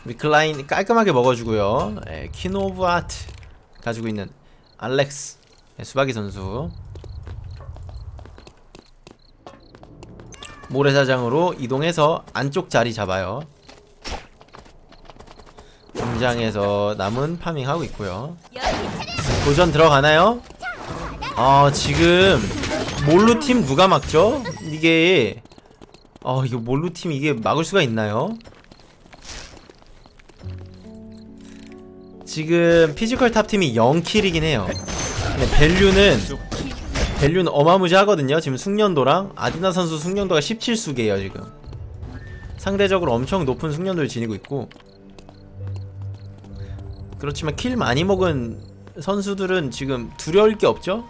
위클라인 깔끔하게 먹어주고요. 예, Queen of Heart 가지고 있는 알렉스. 예, 수박이 선수 모래사장으로 이동해서 안쪽 자리 잡아요. 공장에서 남은 farming하고 있고요. 도전 들어가나요? 아 지금 몰루 팀 누가 막죠? 이게 아 이거 몰루 팀 이게 막을 수가 있나요? 지금 피지컬 탑 팀이 0kill이긴 해요. 근데 value는 value는 어마무지하거든요. 지금 숙련도랑 아디나 선수 숙련도가 17수개예요, 지금. 상대적으로 엄청 높은 숙련도를 지니고 있고 그렇지만 kill 많이 먹은 선수들은 지금 두려울 게 없죠?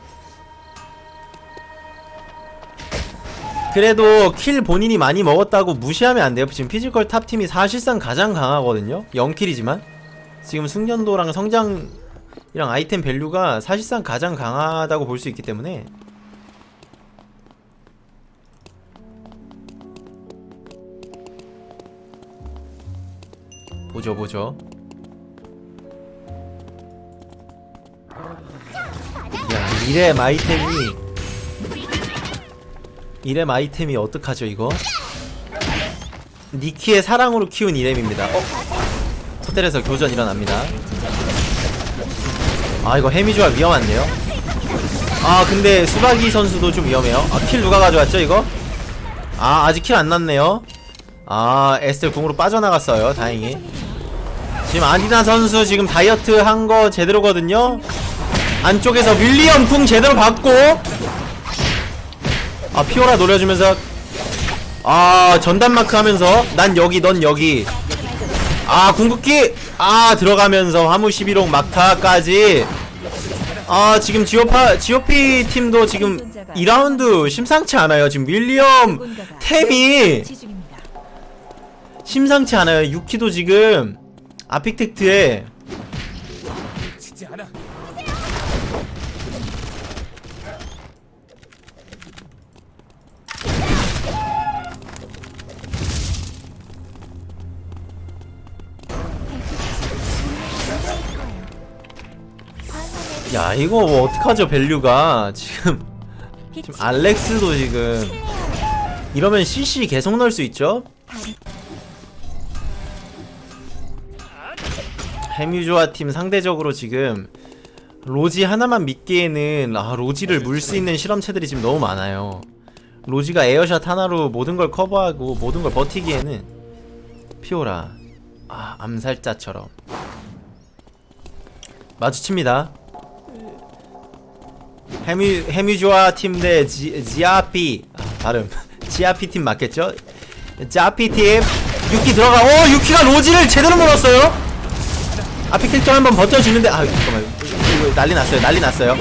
그래도 kill 본인이 많이 먹었다고 무시하면 안 돼요. 지금 피지컬 탑 팀이 사실상 가장 강하거든요. 0kill이지만 지금 숙련도랑 성장 이랑 아이템 value가 사실상 가장 강하다고 볼 수 있기 때문에. 보죠 보죠. 야 이렘 아이템이 이렘 아이템이 어떡하죠 이거? 니키의 사랑으로 키운 이렘입니다. 어? 호텔에서 교전 일어납니다 아 이거 해미주가 위험한데요? 아 근데 수박이 선수도 좀 위험해요. 아 킬 누가 가져왔죠 이거? 아 아직 킬 안 났네요. 아 에스텔 궁으로 빠져나갔어요. 다행히. 지금 아디나 선수 지금 다이어트 한 거 제대로거든요. 안쪽에서 윌리엄 궁 제대로 받고. 아 피오라 노려주면서. 아 전담 마크 하면서. 난 여기 넌 여기. 아 궁극기 아 들어가면서 화무 11호 막타까지 아 지금 지오파 지오피 팀도 지금 2라운드 심상치 않아요 지금 윌리엄 템이. 심상치 않아요. 유키도 지금 아픽텍트에 야 이거 뭐 어떡하죠 value가? 지금. 지금 알렉스도 지금. 이러면 CC 계속 넣을 수 있죠? 해뮤조아 팀 상대적으로 지금 로지 하나만 믿기에는 아 로지를 물 수 있는 실험체들이 지금 너무 많아요. 로지가 에어샷 하나로 모든 걸 커버하고 모든 걸 버티기에는 피오라 아 암살자처럼. 마주칩니다 해뮤 해뮤조아 팀 대 지아피 아, 발음 지아피 팀 맞겠죠? 지아피 팀 유키 들어가 오 유키가 로지를 제대로 물었어요. 아피텍터 한번 버텨주는데 아 잠깐만 난리 났어요 난리 났어요.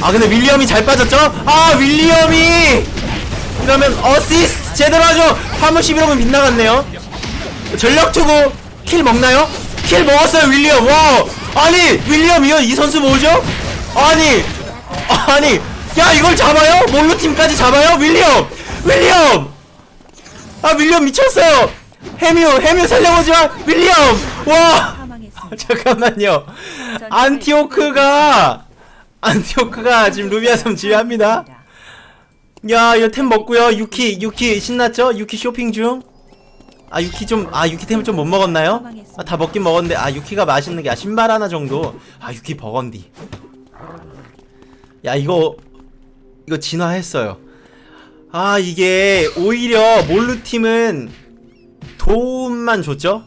아 근데 윌리엄이 잘 빠졌죠? 아 윌리엄이 이러면 어시스트 제대로 하죠. 11호면 빗나갔네요. 전력 투구 킬 먹나요? 킬 먹었어요 윌리엄 와 아니 윌리엄이요 이 선수 뭐죠? 아니 아니 야 이걸 잡아요? 몰루 팀까지 잡아요? 윌리엄! 윌리엄! 아 윌리엄 미쳤어요! 해뮤 해뮤 살려보지마! 윌리엄! 와. 잠깐만요. 안티오크가 안티오크가 지금 루비아 섬 지휘합니다. 야 이거 템 먹고요. 유키 유키 신났죠? 유키 쇼핑 중? 아 유키 좀 아 유키 템을 좀 못 먹었나요? 아, 다 먹긴 먹었는데 아 유키가 맛있는 게 아, 신발 하나 정도. 아 유키 버건디 야 이거 이거 진화했어요. 아 이게 오히려 몰루 팀은 도움만 줬죠?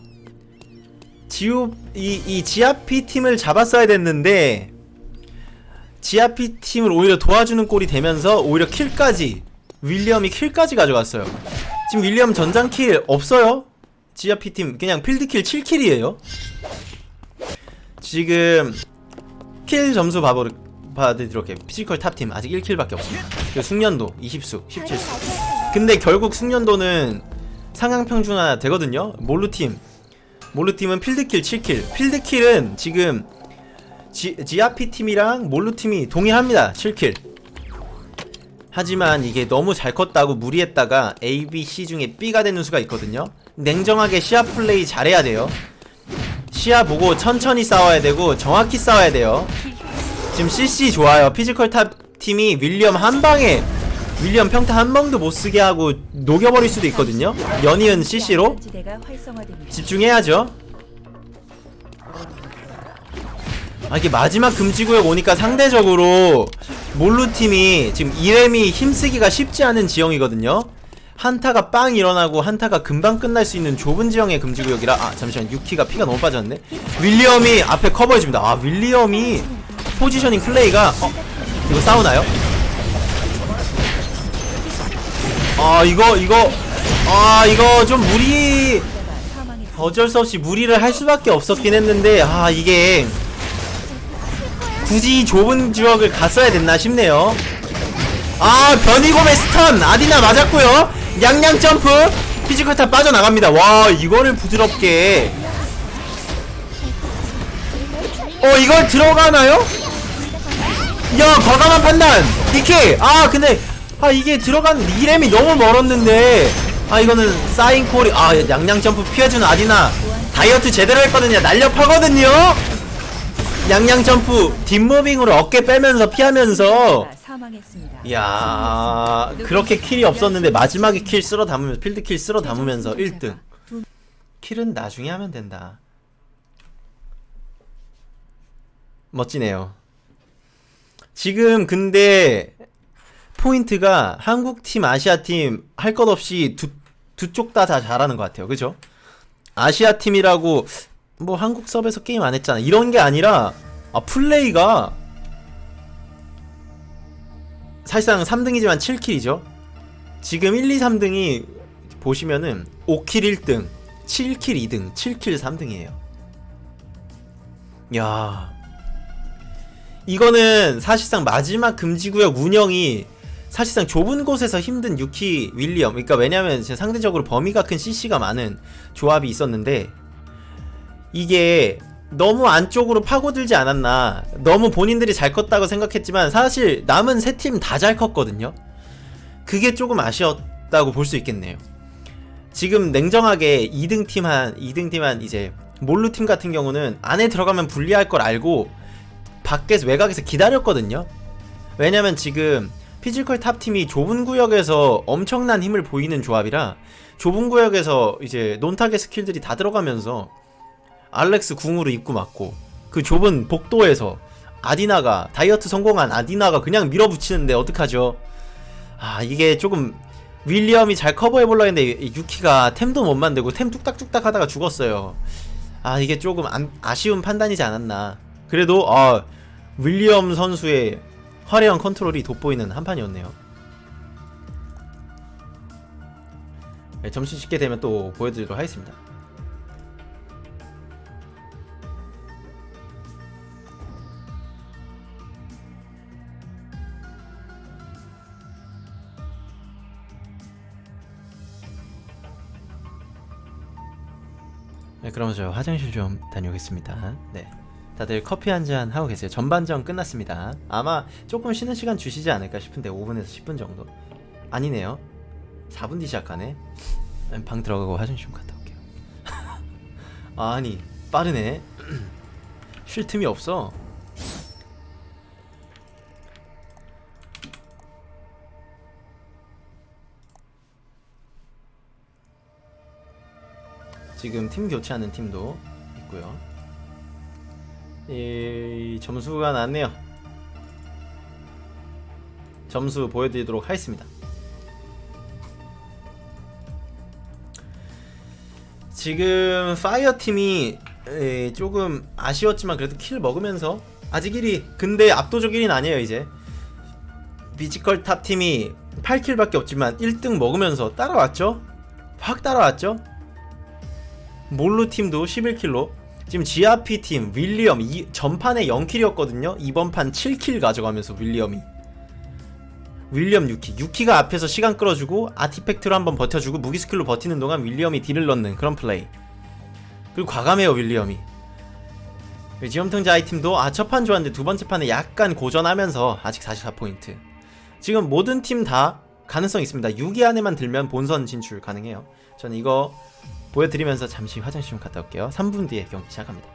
지우 이, 이 지아피 팀을 잡았어야 됐는데 지아피 팀을 오히려 도와주는 꼴이 되면서 오히려 킬까지 윌리엄이 kill까지 가져갔어요. 지금 윌리엄 전장 kill 없어요? 지아피 팀 그냥 field kill 7kill이에요? 지금 kill 점수 봐버 봐드리도록 해 피지컬 탑팀 아직 1kill밖에 없습니다. 그리고 숙련도 20수 17수. 근데 결국 숙련도는 상향평준화 되거든요. 몰루팀. 몰루팀은 field kill 7kill. field kill은 지금 지, 지아피 팀이랑 몰루팀이 동일합니다. 7kill. 하지만 이게 너무 잘 컸다고 무리했다가 A, B, C 중에 B가 되는 수가 있거든요. 냉정하게 시야 플레이 잘해야 돼요. 시야 보고 천천히 싸워야 되고 정확히 싸워야 돼요 지금 CC 좋아요 피지컬 탑 팀이 윌리엄 한 방에 윌리엄 평타 한 방도 못 쓰게 하고 녹여버릴 수도 있거든요 연이은 CC로. 집중해야죠. 아 이게 마지막 금지구역 오니까 상대적으로 몰루 팀이 지금 이렘이 힘쓰기가 쉽지 않은 지형이거든요. 한타가 빵 일어나고 한타가 금방 끝날 수 있는 좁은 지형의 금지구역이라 아 잠시만 유키가 피가 너무 빠졌네. 윌리엄이 앞에 커버해줍니다. 아 윌리엄이 포지셔닝 플레이가 어 이거 싸우나요? 아 이거 이거 아 이거 좀 무리. 어쩔 수 없이 무리를 할 수밖에 없었긴 했는데 아 이게 굳이 좁은 지역을 갔어야 됐나 싶네요 아 변이곰의 stun 아디나 맞았고요 양양 점프 피지컬 탑 빠져나갑니다 와 이거를 부드럽게 어 이걸 들어가나요? 야 과감한 판단. 니키 아 근데 아 이게 들어간 이렘이 너무 멀었는데. 아 이거는 사인 콜이 아 양양 점프 피해주는 아디나. 다이어트 제대로 했거든요 날렵하거든요? 양양 점프 뒷무빙으로 어깨 빼면서 피하면서. 이야 그렇게 kill이 없었는데 마지막에 kill 쓸어 담으면서 field kill 쓸어 담으면서 1등. kill은 나중에 하면 된다 멋지네요 지금 근데 포인트가 한국팀 아시아팀 할 것 없이 두, 두 쪽 다 다 잘하는 것 같아요 그죠? 아시아팀이라고 뭐 한국 서버에서 게임 안 했잖아 이런 게 아니라 아 플레이가 사실상 3등이지만 7kill이죠. 지금 1, 2, 3등이 보시면은 5kill 1등, 7kill 2등, 7kill 3등이에요. 야. 이거는 사실상 마지막 금지구역 운영이 사실상 좁은 곳에서 힘든 유키 윌리엄. 그러니까 왜냐면 상대적으로 범위가 큰 CC가 많은 조합이 있었는데 이게 너무 안쪽으로 파고들지 않았나. 너무 본인들이 잘 컸다고 생각했지만 사실 남은 세 팀 다 잘 컸거든요. 그게 조금 아쉬웠다고 볼 수 있겠네요. 지금 냉정하게 2등 팀 한 2등 팀 한 이제 몰루 팀 같은 경우는 안에 들어가면 불리할 걸 알고 밖에서 외곽에서 기다렸거든요. 왜냐면 지금 피지컬 탑 팀이 좁은 구역에서 엄청난 힘을 보이는 조합이라 좁은 구역에서 이제 non-target skill들이 다 들어가면서 알렉스 궁으로 입구 맞고 그 좁은 복도에서 아디나가 다이어트 성공한 아디나가 그냥 밀어붙이는데 어떡하죠? 아 이게 조금 윌리엄이 잘 커버해볼라 했는데 유키가 템도 못 만들고 템 뚝딱뚝딱 하다가 죽었어요. 아 이게 조금 안- 아쉬운 판단이지 않았나 그래도 아 윌리엄 선수의 화려한 컨트롤이 돋보이는 한판이었네요 네, 점수 찍게 되면 또 보여드리도록 하겠습니다 네, 그럼 저 화장실 좀 다녀오겠습니다. 네. 다들 커피 한 잔 하고 계세요. 전반전 끝났습니다. 아마 조금 쉬는 시간 주시지 않을까 싶은데 5분에서 10분 정도. 아니네요. 4분 뒤 시작하네. 음, 방 들어가고 화장실 좀 갔다 올게요. 아니, 빠르네. 쉴 틈이 없어. 지금 팀 교체하는 팀도 있고요. 이 점수가 나왔네요. 점수 보여드리도록 하겠습니다. 지금 파이어 팀이 에, 조금 아쉬웠지만 그래도 kill 먹으면서 아직 1위 근데 압도적 1위는 아니에요 이제 피지컬 탑 팀이 8kill밖에 없지만 1등 먹으면서 따라왔죠? 확 따라왔죠? 몰루 팀도 11kill로 지금 GRP 팀 윌리엄 이 전판에 0kill이었거든요. 이번 판 7kill 가져가면서 윌리엄이. 윌리엄 유키 유키가 앞에서 시간 끌어주고 artifact로 한번 버텨주고 무기 skill로 버티는 동안 윌리엄이 deal을 넣는 그런 플레이. 그리고 과감해요 윌리엄이. 지엄통자 아이팀도 아 첫 판 좋았는데 두 번째 판에 약간 고전하면서 아직 44포인트. 지금 모든 팀 다 가능성 있습니다. 6위 안에만 들면 본선 진출 가능해요. 저는 이거 보여드리면서 잠시 화장실 좀 갔다 올게요. 3분 뒤에 경기 시작합니다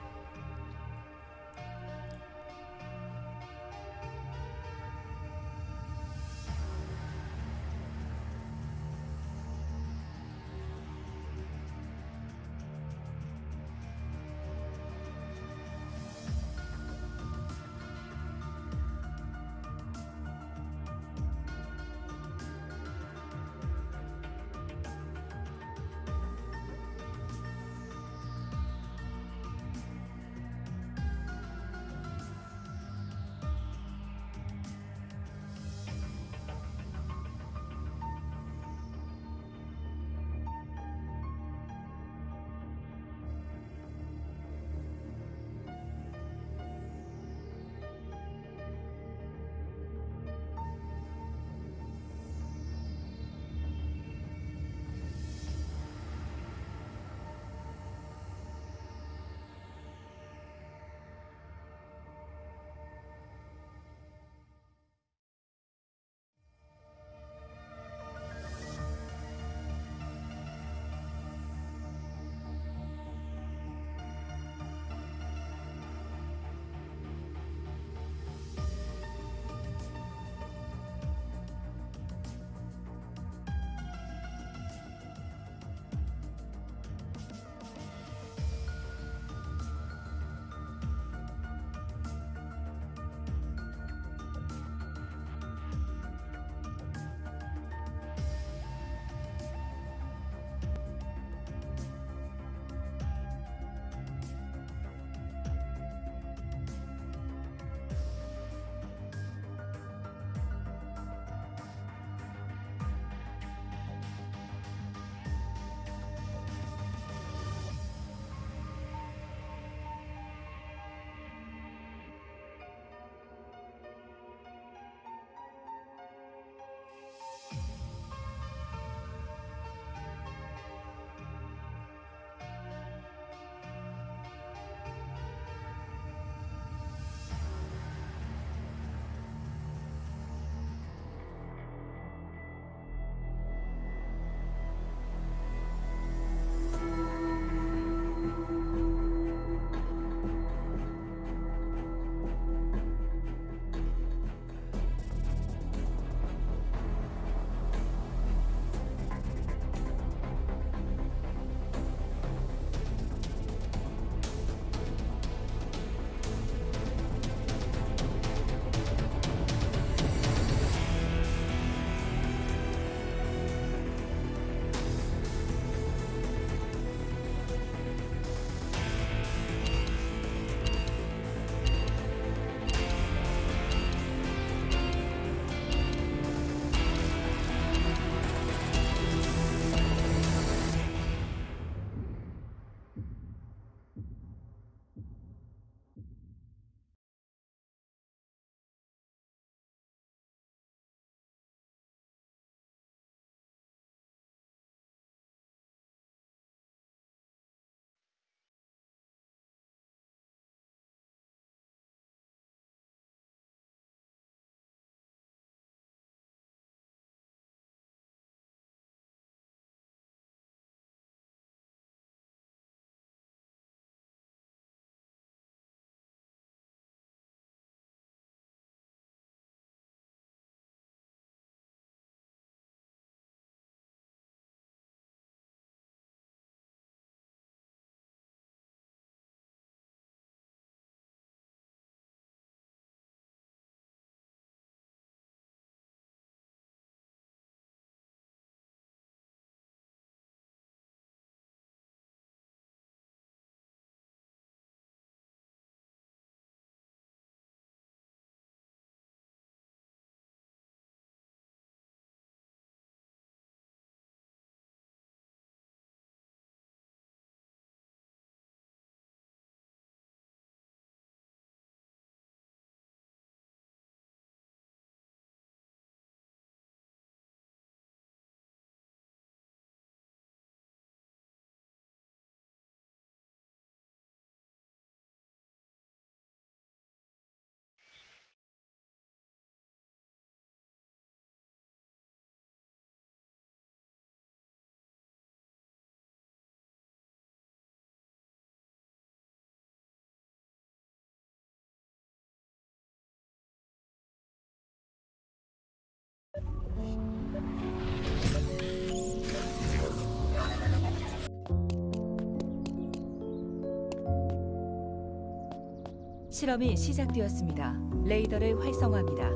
실험이 시작되었습니다. 레이더를 활성화합니다.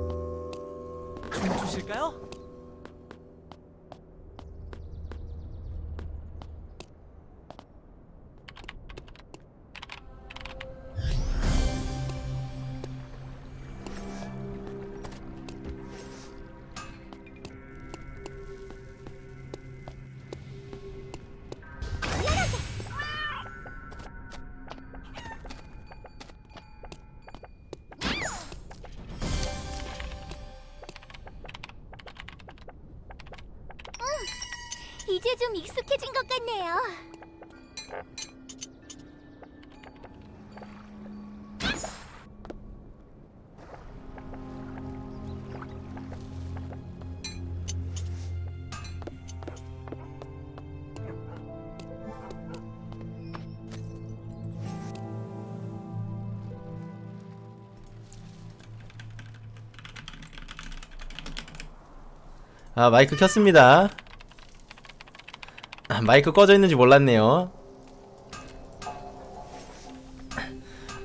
주실까요? 아 마이크 켰습니다 아, 마이크 꺼져 있는지 몰랐네요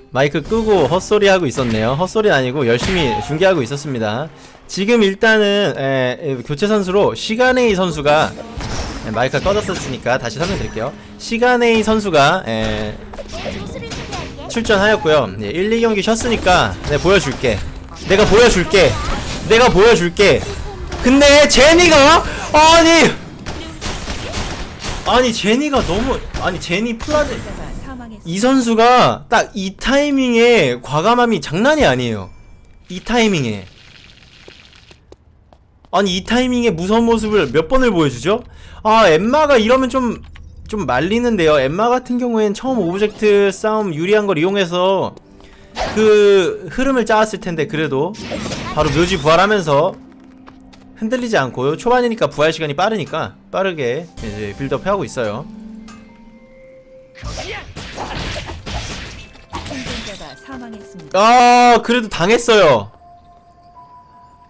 마이크 끄고 헛소리 하고 있었네요 헛소리 아니고 열심히 중계하고 있었습니다 지금 일단은 에, 에, 교체 선수로 시간에이 선수가 에, 마이크가 꺼졌었으니까 다시 설명드릴게요 시간에이 선수가. 출전하였고요. 예, 1, 2경기 쉬었으니까 내가 보여줄게. 내가 보여줄게. 내가 보여줄게. 근데 제니가 아니 아니 제니가 너무 아니 제니 사망했습니다. 이 선수가 딱 이 타이밍에 과감함이 장난이 아니에요. 이 타이밍에 아니 이 타이밍에 무서운 모습을 몇 번을 보여주죠? 아 엠마가 이러면 좀좀 말리는데요. 엠마 같은 경우엔 처음 object 싸움 유리한 걸 이용해서 그 흐름을 짜왔을 텐데 그래도 바로 묘지 부활하면서 흔들리지 않고 초반이니까 부활 시간이 빠르니까 빠르게 이제 build up 하고 있어요. 아 그래도 당했어요.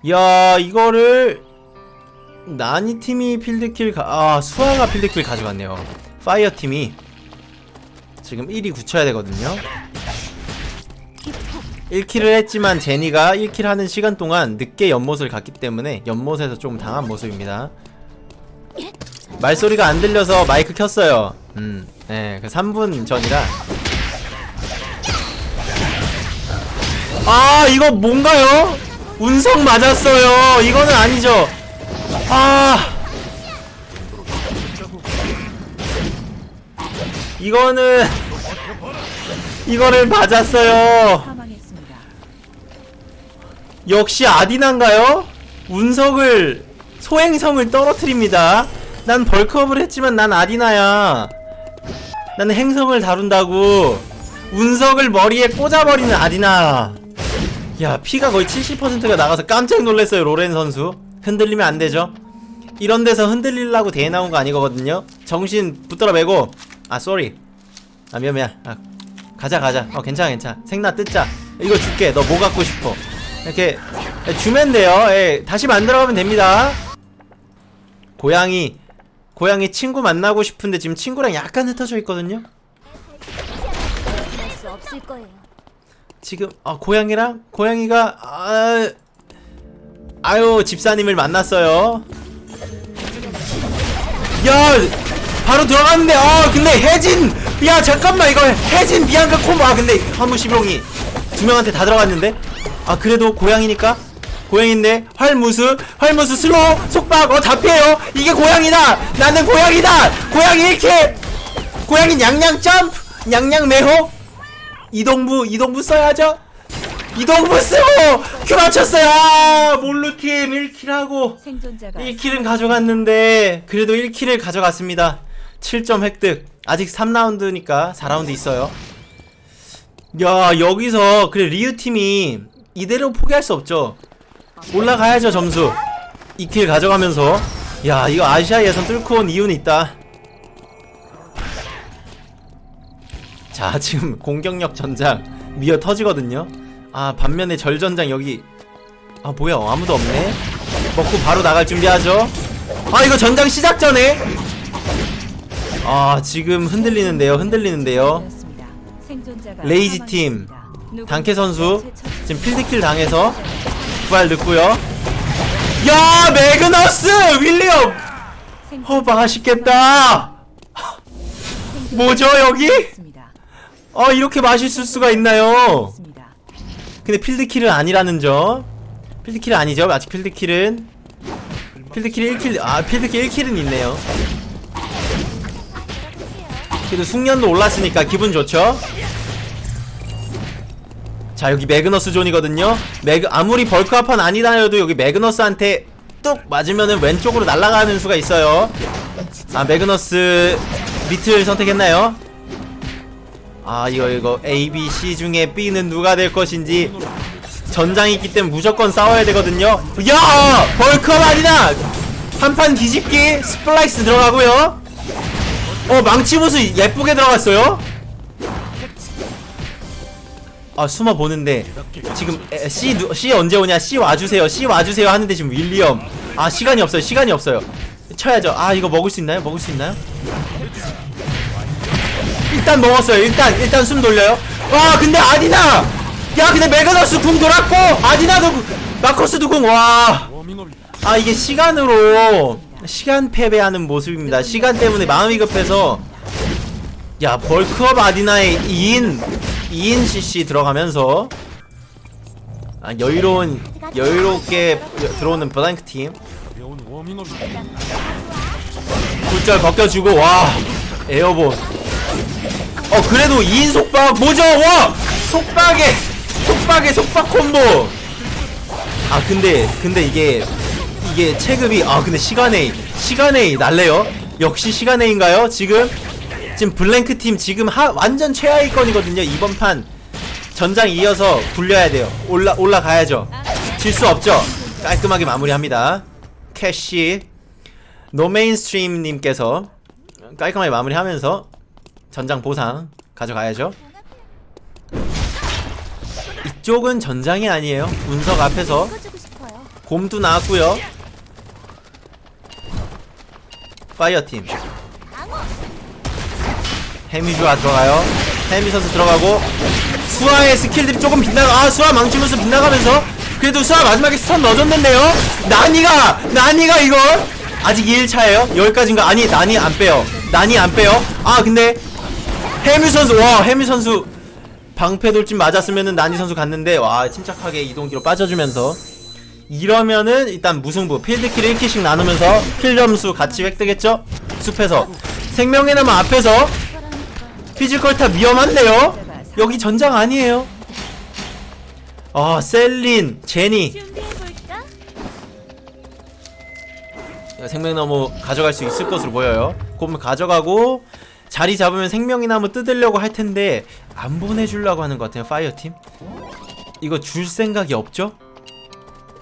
야 이거를 나니 팀이 field kill 가... 아 수아가 field kill 가져갔네요. 파이어 팀이 지금 1위 굳혀야 되거든요 1킬을 했지만 제니가 1킬 하는 시간 동안 늦게 연못을 갔기 때문에 연못에서 좀 당한 모습입니다. 말소리가 안 들려서 마이크 켰어요. 음, 네, 그 3분 전이라. 아 이거 뭔가요? 운석 맞았어요. 이거는 아니죠. 아. 이거는 이거를 맞았어요. 역시 아디난가요? 운석을 소행성을 떨어뜨립니다. 난 벌크업을 했지만 난 아디나야. 나는 행성을 다룬다고. 운석을 머리에 꽂아버리는 아디나. 야 피가 거의 70%가 나가서 깜짝 놀랐어요 로렌 선수. 흔들리면 안되죠? 이런 데서 흔들리려고 대회 나온 거 아니거든요. 정신 붙들어 매고. 아 쏘리 아 미안 미안. 아, 가자 가자. 어 괜찮아 괜찮아. 생나 뜯자. 이거 줄게. 너 뭐 갖고 싶어 이렇게 주면 돼요. 예, 다시 만들어가면 됩니다. 고양이 고양이 친구 만나고 싶은데 지금 친구랑 약간 흩어져 있거든요. 지금 아 고양이랑? 고양이가 아 아유 집사님을 만났어요. 야 바로 들어갔는데 아 근데 혜진! 야 잠깐만 이거 혜진 비앙카 콤보 아 근데 화무시병이 두 명한테 다 들어갔는데 아 그래도 고양이니까? 고양인데? 활무스 활무스 슬로우? 속박? 어 잡혀요. 이게 고양이다! 나는 고양이다! 고양이 이렇게 고양이 냥냥 점프! 냥냥 매호? 이동부 이동부 써야죠? 이동부 쓰고! 큐 맞췄어요! 아 몰루팀 1킬하고 생존자가 1킬은 가져갔는데 그래도 1킬을 가져갔습니다. 7점 획득. 아직 3라운드니까 4라운드 있어요. 야 여기서 그래 리우팀이 이대로 포기할 수 없죠. 올라가야죠 점수. 2킬 가져가면서. 야 이거 아시아 예선 뚫고 온 이유는 있다. 자 지금 공격력 전장 미어 터지거든요. 아 반면에 절전장 여기. 아 뭐야 아무도 없네. 먹고 바로 나갈 준비하죠. 아 이거 전장 시작 전에. 아 지금 흔들리는데요 흔들리는데요. 되었습니다. 생존자가 레이지 팀. 단케 선수 지금 필드킬 당해서 부활 늦고요. 야 매그너스 윌리엄! 어 맛있겠다. 뭐죠, 여기? 어 이렇게 맛있을 수가 있나요? 근데 field kill은 아니라는 점. 필드킬은 아니죠? 아직 필드킬은? 필드킬 1킬 아 필드킬 1킬은 있네요. 그래도 숙련도 올랐으니까 기분 좋죠 자 여기 매그너스 존이거든요 매그 아무리 bulk up한 아디나여도 여기 매그너스한테 뚝 맞으면은 왼쪽으로 날아가는 수가 있어요 아 매그너스 미트를 선택했나요? 아 이거 이거 A, B, C 중에 B는 누가 될 것인지 전장이 있기 때문에 무조건 싸워야 되거든요 야! 벌크업 아니다! 한판 뒤집기 스플라이스 들어가고요 어 망치 무수 예쁘게 들어갔어요 아 숨어 보는데 지금 에, C 누, C 언제 오냐? C 와주세요. C 와주세요 하는데 지금 윌리엄. 아 시간이 없어요. 시간이 없어요. 쳐야죠. 아 이거 먹을 수 있나요? 먹을 수 있나요? 일단 먹었어요. 일단 일단 숨 돌려요. 와 근데 아디나! 야 근데 메가너스 궁 돌았고 아디나도 궁, 마커스도 궁와. 아 이게 시간으로 시간 패배하는 모습입니다. 시간 때문에 마음이 급해서. 야 bulk up 아디나의 2인 2인 CC 들어가면서 아 여유로운 여유롭게 들어오는 블랭크 팀. 굴절 벗겨주고 와 airborne. 어 그래도 2인 속박 뭐죠? 와 속박에 속박에 속박 콤보. 아 근데 근데 이게 이게 체급이 아 근데 시간에 시간에 날래요? 역시 시간에인가요 지금 지금 블랭크 팀 지금 하 완전 최하위권이거든요 이번 판 전장 이어서 굴려야 돼요 올라 올라가야죠 질 수 없죠 깔끔하게 마무리합니다 캐시 노메인스트림님께서 깔끔하게 마무리하면서 전장 보상 가져가야죠. 이쪽은 전장이 아니에요. 운석 앞에서. 곰도 나왔고요. 파이어팀 해미주아 들어가요. 해미 선수 들어가고 수아의 skill들이 조금 빗나가 아 수아 망치면서 빗나가면서 그래도 수아 마지막에 stun 넣어줬는데요. 나니가 나니가 이걸 아직 2일차예요. 여기까지인가? 아니 나니 안 빼요. 나니 안 빼요. 아 근데 해미 선수 와 해미 선수 방패 돌진 맞았으면은 나니 선수 갔는데 와 침착하게 이동기로 빠져주면서 이러면은 일단 무승부 field kill 1 kill씩 나누면서 kill 점수 같이 획득했죠? 숲에서 생명의 나무 앞에서 피지컬 탑 위험한데요? 여기 전장 아니에요 아 셀린 제니? 생명나무 가져갈 수 있을 것으로 보여요. 그러면 가져가고 자리 잡으면 생명의 나무 뜯으려고 할 텐데 안 보내주려고 하는 것 같아요. 파이어팀. 이거 줄 생각이 없죠?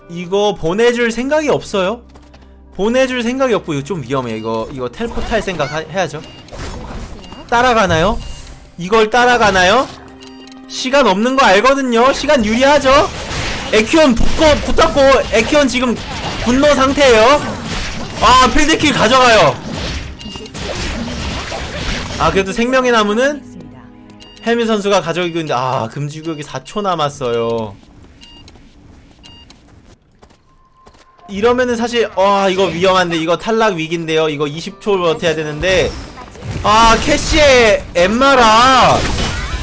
이거 보내줄 생각이 없어요. 보내줄 생각이 없고 이거 좀 위험해. 이거 이거 텔포트 할 생각 하- 해야죠. 따라가나요? 이걸 따라가나요? 시간 없는 거 알거든요. 시간 유리하죠? 에키온 붙고 붙었고 에키온 지금 분노 상태예요. 아 필드킬 가져가요 아 그래도 생명의 나무는. 헬미 선수가 가져가고 있는데 아 금지구역이 4초 남았어요 이러면은 사실 와 이거 위험한데 이거 탈락 위기인데요 이거 20초 버텨야 되는데 아 캐시의 엠마라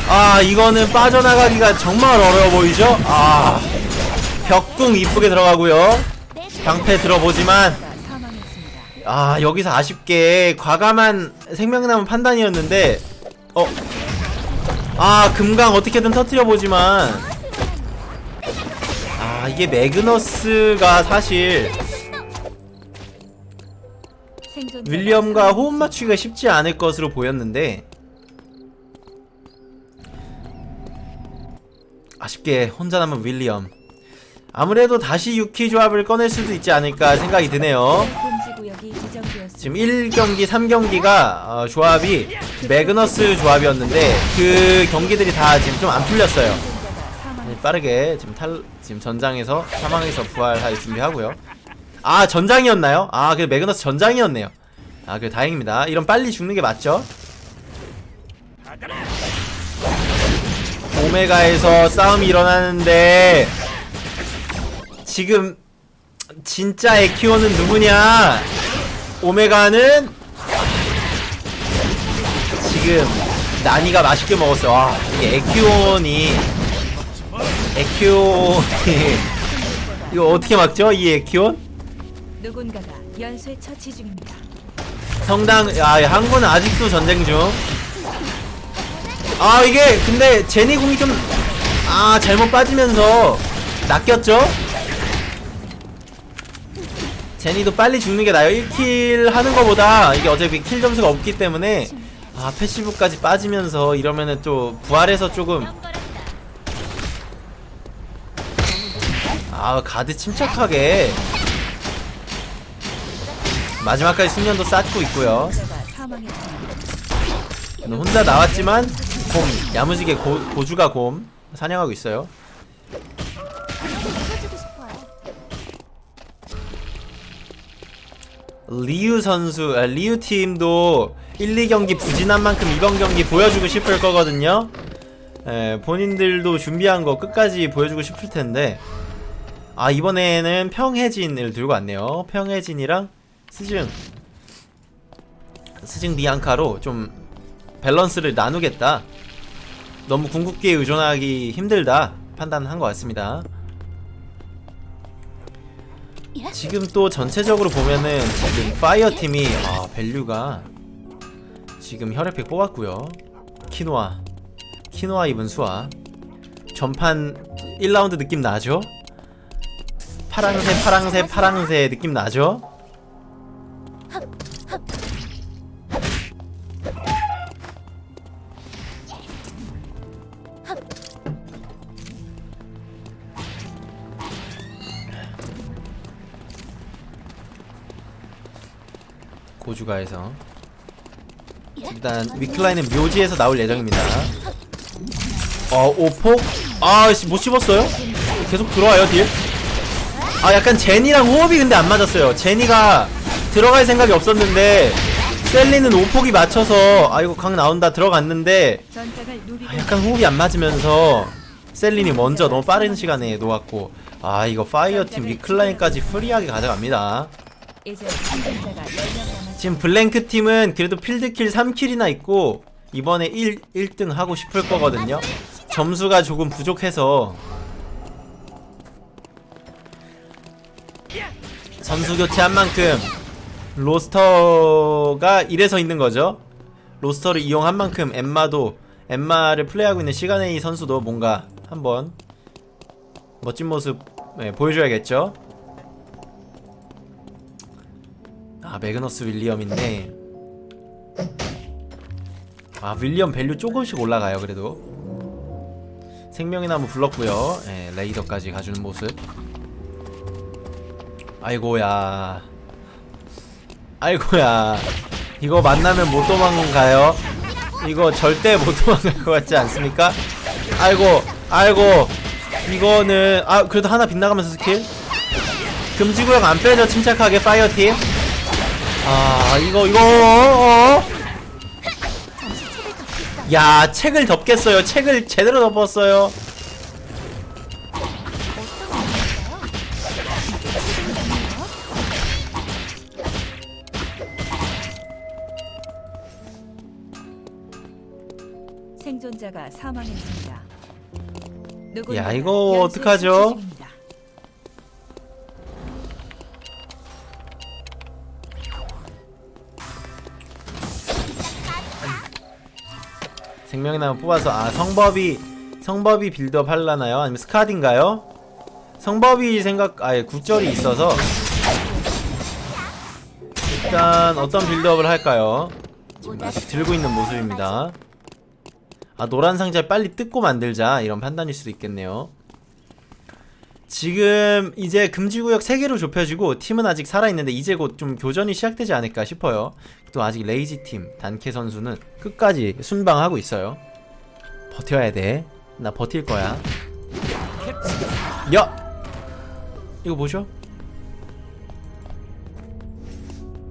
아 이거는 빠져나가기가 정말 어려워 보이죠 아 벽궁 이쁘게 들어가고요 내 방패 들어보지만. 아 여기서 아쉽게 과감한 생명나무 판단이었는데 어? 아 금강 어떻게든 터트려 보지만 아 이게 매그너스가 사실 윌리엄과 호흡. 맞추기가 쉽지 않을 것으로 보였는데 아쉽게 혼자 남은 윌리엄 아무래도 다시 유키 조합을 꺼낼 수도 있지 않을까 생각이 드네요. 지금 1경기, 3경기가 어, 조합이 매그너스 조합이었는데 그 경기들이 다 지금 좀 안 풀렸어요. 빠르게 지금 탈 지금 전장에서 사망해서 부활할 준비하고요. 아 전장이었나요? 아그 매그너스 전장이었네요. 아그 다행입니다. 이런 빨리 죽는 게 맞죠? 오메가에서 싸움이 일어나는데 지금 진짜 에키오는 누구냐? 오메가는 지금 나니가 맛있게 먹었어. 와, 이게 에키온이 에키온이 이거 어떻게 막죠? 이 에키온? 누군가가 연쇄 처치 중입니다. 성당 아 한국은 아직도 전쟁 중. 아 이게 근데 제니 궁이 좀 아 잘못 빠지면서 낚였죠? 제니도 빨리 죽는 게 나아요. 1 kill 하는 거보다 이게 어차피 kill 점수가 없기 때문에 아 passive까지 빠지면서 이러면은 또 부활해서 조금 아 가드 침착하게 마지막까지 숙련도 쌓고 있고요. 혼자 나왔지만 곰 야무지게 고, 고주가 곰 사냥하고 있어요. 리우 선수, 아, 리우 팀도 1, 2경기 부진한 만큼 이번 경기 보여주고 싶을 거거든요. 에, 본인들도 준비한 거 끝까지 보여주고 싶을 텐데, 아 이번에는 평해진을 들고 왔네요. 평해진이랑 스증, 스증 비앙카로 좀 밸런스를 나누겠다. 너무 궁극기에 의존하기 힘들다 판단한 것 같습니다. 지금 또 전체적으로 보면은 지금 파이어 팀이 아 밸류가 지금 혈액팩 뽑았고요 키노아 키노아 입은 수아 전판 1라운드 느낌 나죠? 파랑새 파랑새 파랑새 느낌 나죠? 고주가에서 일단 위클라인은 묘지에서 나올 예정입니다 어 오폭? 아씨 못 씹었어요? 계속 들어와요 deal? 아 약간 제니랑 호흡이 근데 안 맞았어요 제니가 들어갈 생각이 없었는데 셀린은 오폭이 맞춰서 아 이거 강 나온다 들어갔는데 아, 약간 호흡이 안 맞으면서 셀린이 먼저 너무 빠른 시간에 놓았고 아 이거 파이어팀 위클라인까지 free하게 가져갑니다 이제 생존자가 10명 남았습니다. 지금 블랭크 팀은 그래도 field kill 3 kill이나 있고 이번에 1, 1등 하고 싶을 거거든요. 점수가 조금 부족해서 선수 교체한 만큼 로스터가 이래서 있는 거죠. 로스터를 이용한 만큼 엠마도 엠마를 플레이하고 있는 시간의 이 선수도 뭔가 한번 멋진 모습 네, 보여줘야겠죠. 아 매그너스 윌리엄인데. 아 윌리엄 value 조금씩 올라가요 그래도. 생명의 나무 불렀고요. 예, 레이더까지 가주는 모습. 아이고야 아이고야. 이거 만나면 못 도망가요? 이거 절대 못 도망갈 것 같지 않습니까? 아이고 아이고. 이거는 아 그래도 하나 빗나가면서 스킬? 금지구역 안 빼죠 침착하게 파이어팀? 아 이거 이거 어, 어. 야 책을 덮겠어요. 책을 제대로 덮었어요 사망했습니다. 야, 이거 어떡하죠? 생명의 나무 뽑아서 아 성법이 성법이 빌드업 할라나요? 아니면 스카드인가요? 성법이 생각 아예 굿절이 있어서 일단 어떤 빌드업을 할까요? 지금 아직 들고 있는 모습입니다 아 노란 상자 빨리 뜯고 만들자. 이런 판단일 수도 있겠네요. 지금 이제 금지구역 3개로 좁혀지고 팀은 아직 살아있는데 이제 곧 좀 교전이 시작되지 않을까 싶어요. 또 아직 레이지 팀 단케 선수는 끝까지 순방하고 있어요. 버텨야 돼나 버틸 거야. 야! 이거 뭐죠?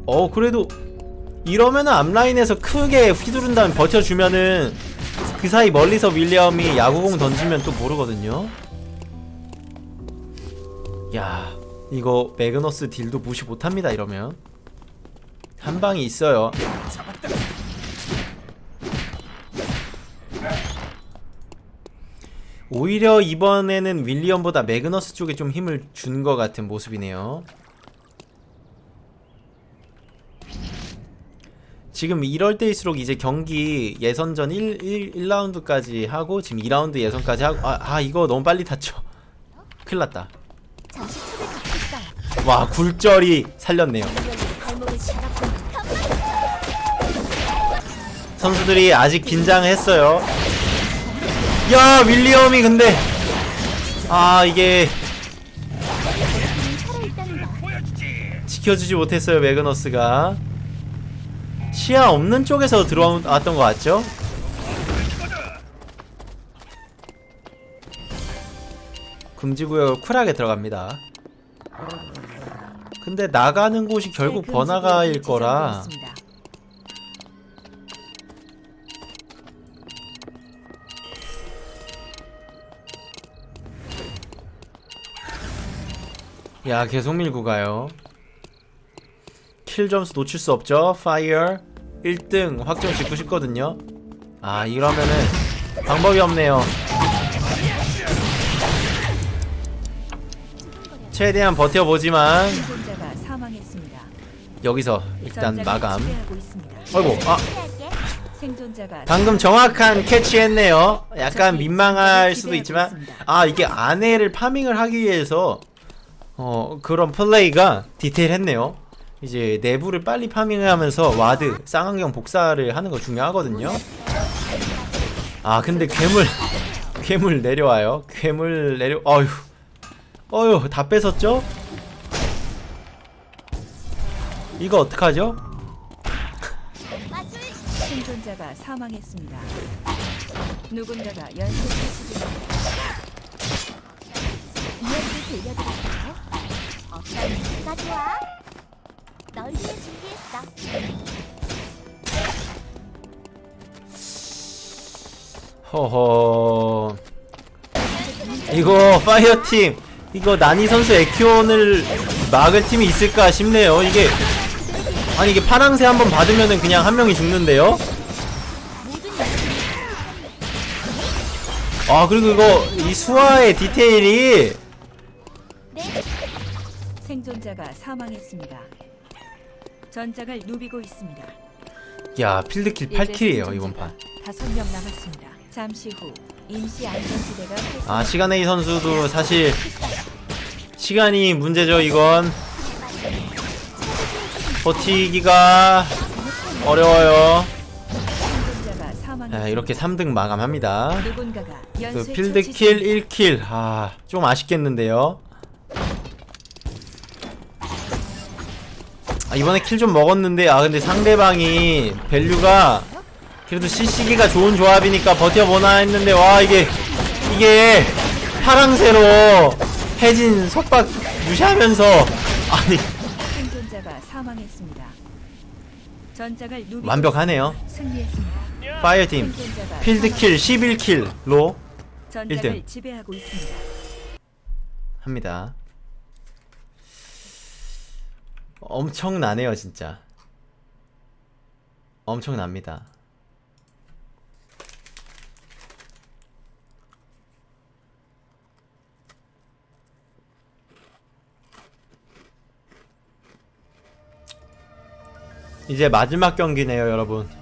어 그래도 이러면은 앞라인에서 크게 휘두른 다음에 버텨주면은 그 사이 멀리서 윌리엄이 야구공 던지면 또 모르거든요. 야, 이거 매그너스 딜도 무시 못합니다. 이러면 한 방이 있어요. 오히려 이번에는 윌리엄보다 매그너스 쪽에 좀 힘을 준 것 같은 모습이네요. 지금 이럴 때일수록 이제 경기 예선전 1, 1, 1라운드까지 하고 지금 2라운드 예선까지 하고 아, 아 이거 너무 빨리 탔죠. 큰일 났다. 잠시 첩을 걷겠어요. 와 굴절이 살렸네요. 선수들이 아직 긴장했어요. 야 윌리엄이 근데 아 이게. 지켜주지 못했어요 매그너스가 시야 없는 쪽에서 들어왔던 것 같죠? 금지구역 쿨하게 들어갑니다 근데 나가는 곳이 결국 새 번화가일 거라. 야 계속 밀고 가요 kill 점수 놓칠 수 없죠? 파이어 1등 확정 짓고 싶거든요. 아 이러면은 방법이 없네요. 최대한 버텨보지만. 여기서 일단 마감. 어이구 아. 방금 정확한 캐치했네요. 약간 민망할 수도 있지만. 아 이게 아내를 farming을 하기 위해서 어 그런 플레이가 디테일했네요 이제 내부를 빨리 farming하면서 ward 쌍안경 복사를 하는 거 중요하거든요 아 근데 괴물 괴물 내려와요 괴물 내려 어휴 어휴 다 뺏었죠? 이거 어떡하죠? 생존자가 사망했습니다. 누군가가 연쇄 처치 중입니다. 이야기 들려드릴까요? 어떤 좋아? 널 위해 준비했어. 허허 이거 파이어팀 이거 나니 선수 에키온을 막을 팀이 있을까 싶네요 이게 아니 이게 파랑새 한번 받으면은 그냥 한 명이 죽는데요 아 그리고 이거 이 수화의 디테일이 네. 생존자가 사망했습니다. 전장을 누비고 있습니다. 야 필드킬 이제 8킬이에요 이번 판 다섯 명 남았습니다. 잠시 후 임시 안전지대가. 아 시간의 선수도 사실 시간이 문제죠 이건 버티기가 어려워요. 아, 이렇게 3등 마감합니다 그 field kill 1 kill 아, 좀 아쉽겠는데요. 아, 이번에 kill 좀 먹었는데 아 근데 상대방이 value가 그래도 CC기가 좋은 조합이니까 버텨보나 했는데 와 이게 이게 파랑새로 해진 속박 무시하면서 아니 생존자가 사망했습니다. 전장을 누비고 완벽하네요. 승리했습니다. 파이어팀 필드킬 11킬로 전장을 일등. 지배하고 있습니다. 합니다. 엄청나네요, 진짜. 엄청납니다. 이제 마지막 경기네요, 여러분.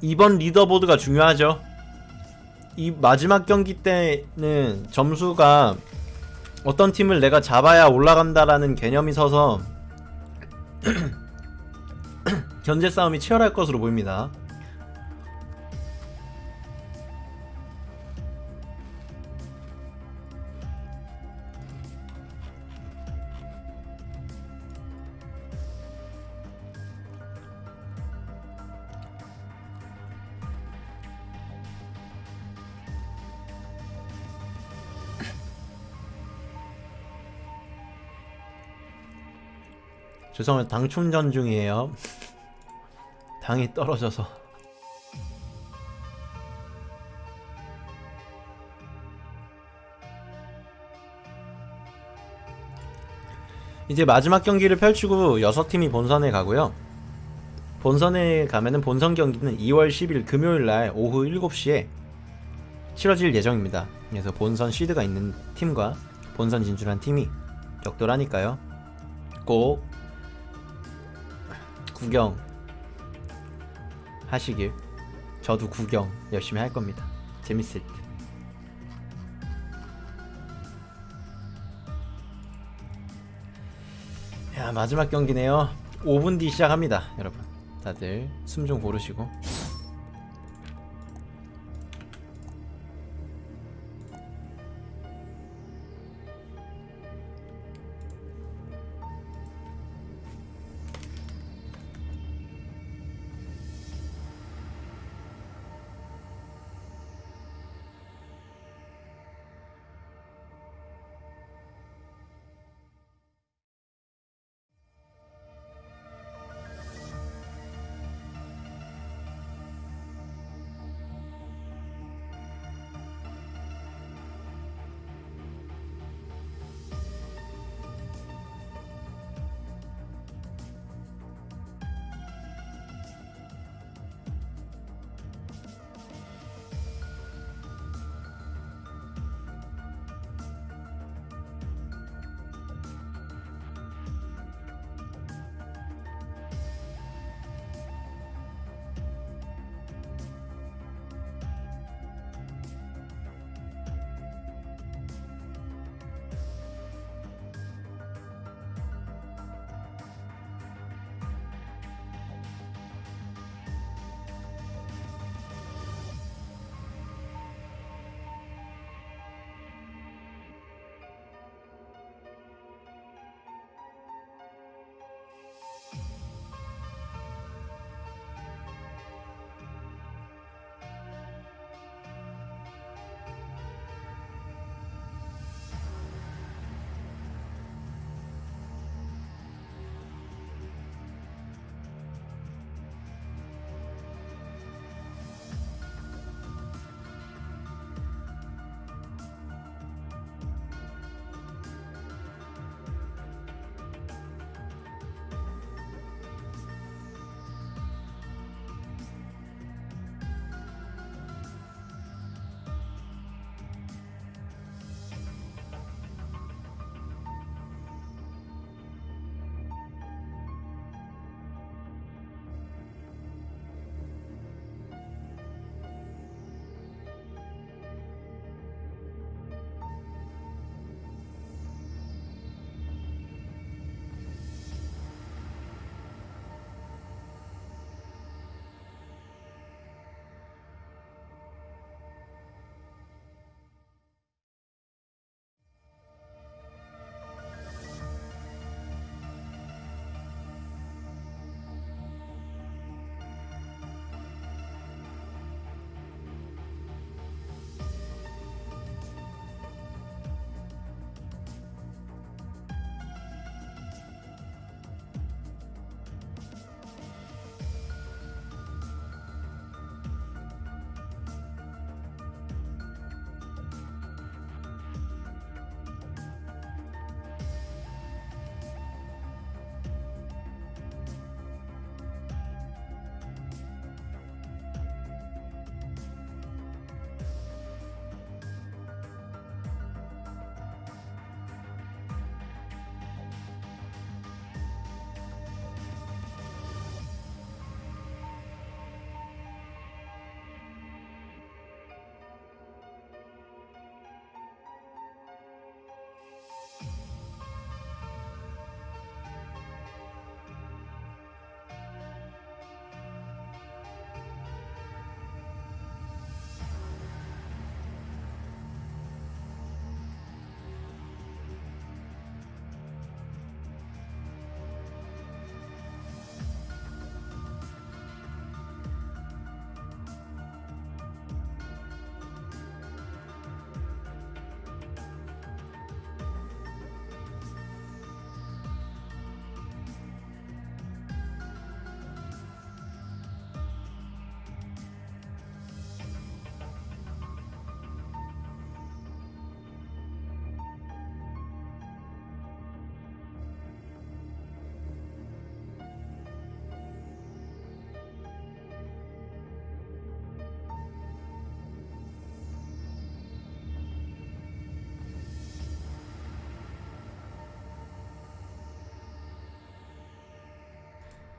이번 리더보드가 중요하죠. 이 마지막 경기 때는 점수가 어떤 팀을 내가 잡아야 올라간다라는 개념이 서서 견제 싸움이 치열할 것으로 보입니다. 죄송합니다. 당 충전 중이에요. 당이 떨어져서. 이제 마지막 경기를 펼치고 6팀이 본선에 가고요. 본선에 가면은 본선 경기는 2월 10일 금요일 날 오후 7시에 치러질 예정입니다. 그래서 본선 시드가 있는 팀과 본선 진출한 팀이 격돌하니까요. 꼭 구경 하시길. 저도 구경 열심히 할 겁니다. 재밌을 듯. 야 마지막 경기네요. 5분 뒤 시작합니다, 여러분. 다들 숨 좀 고르시고.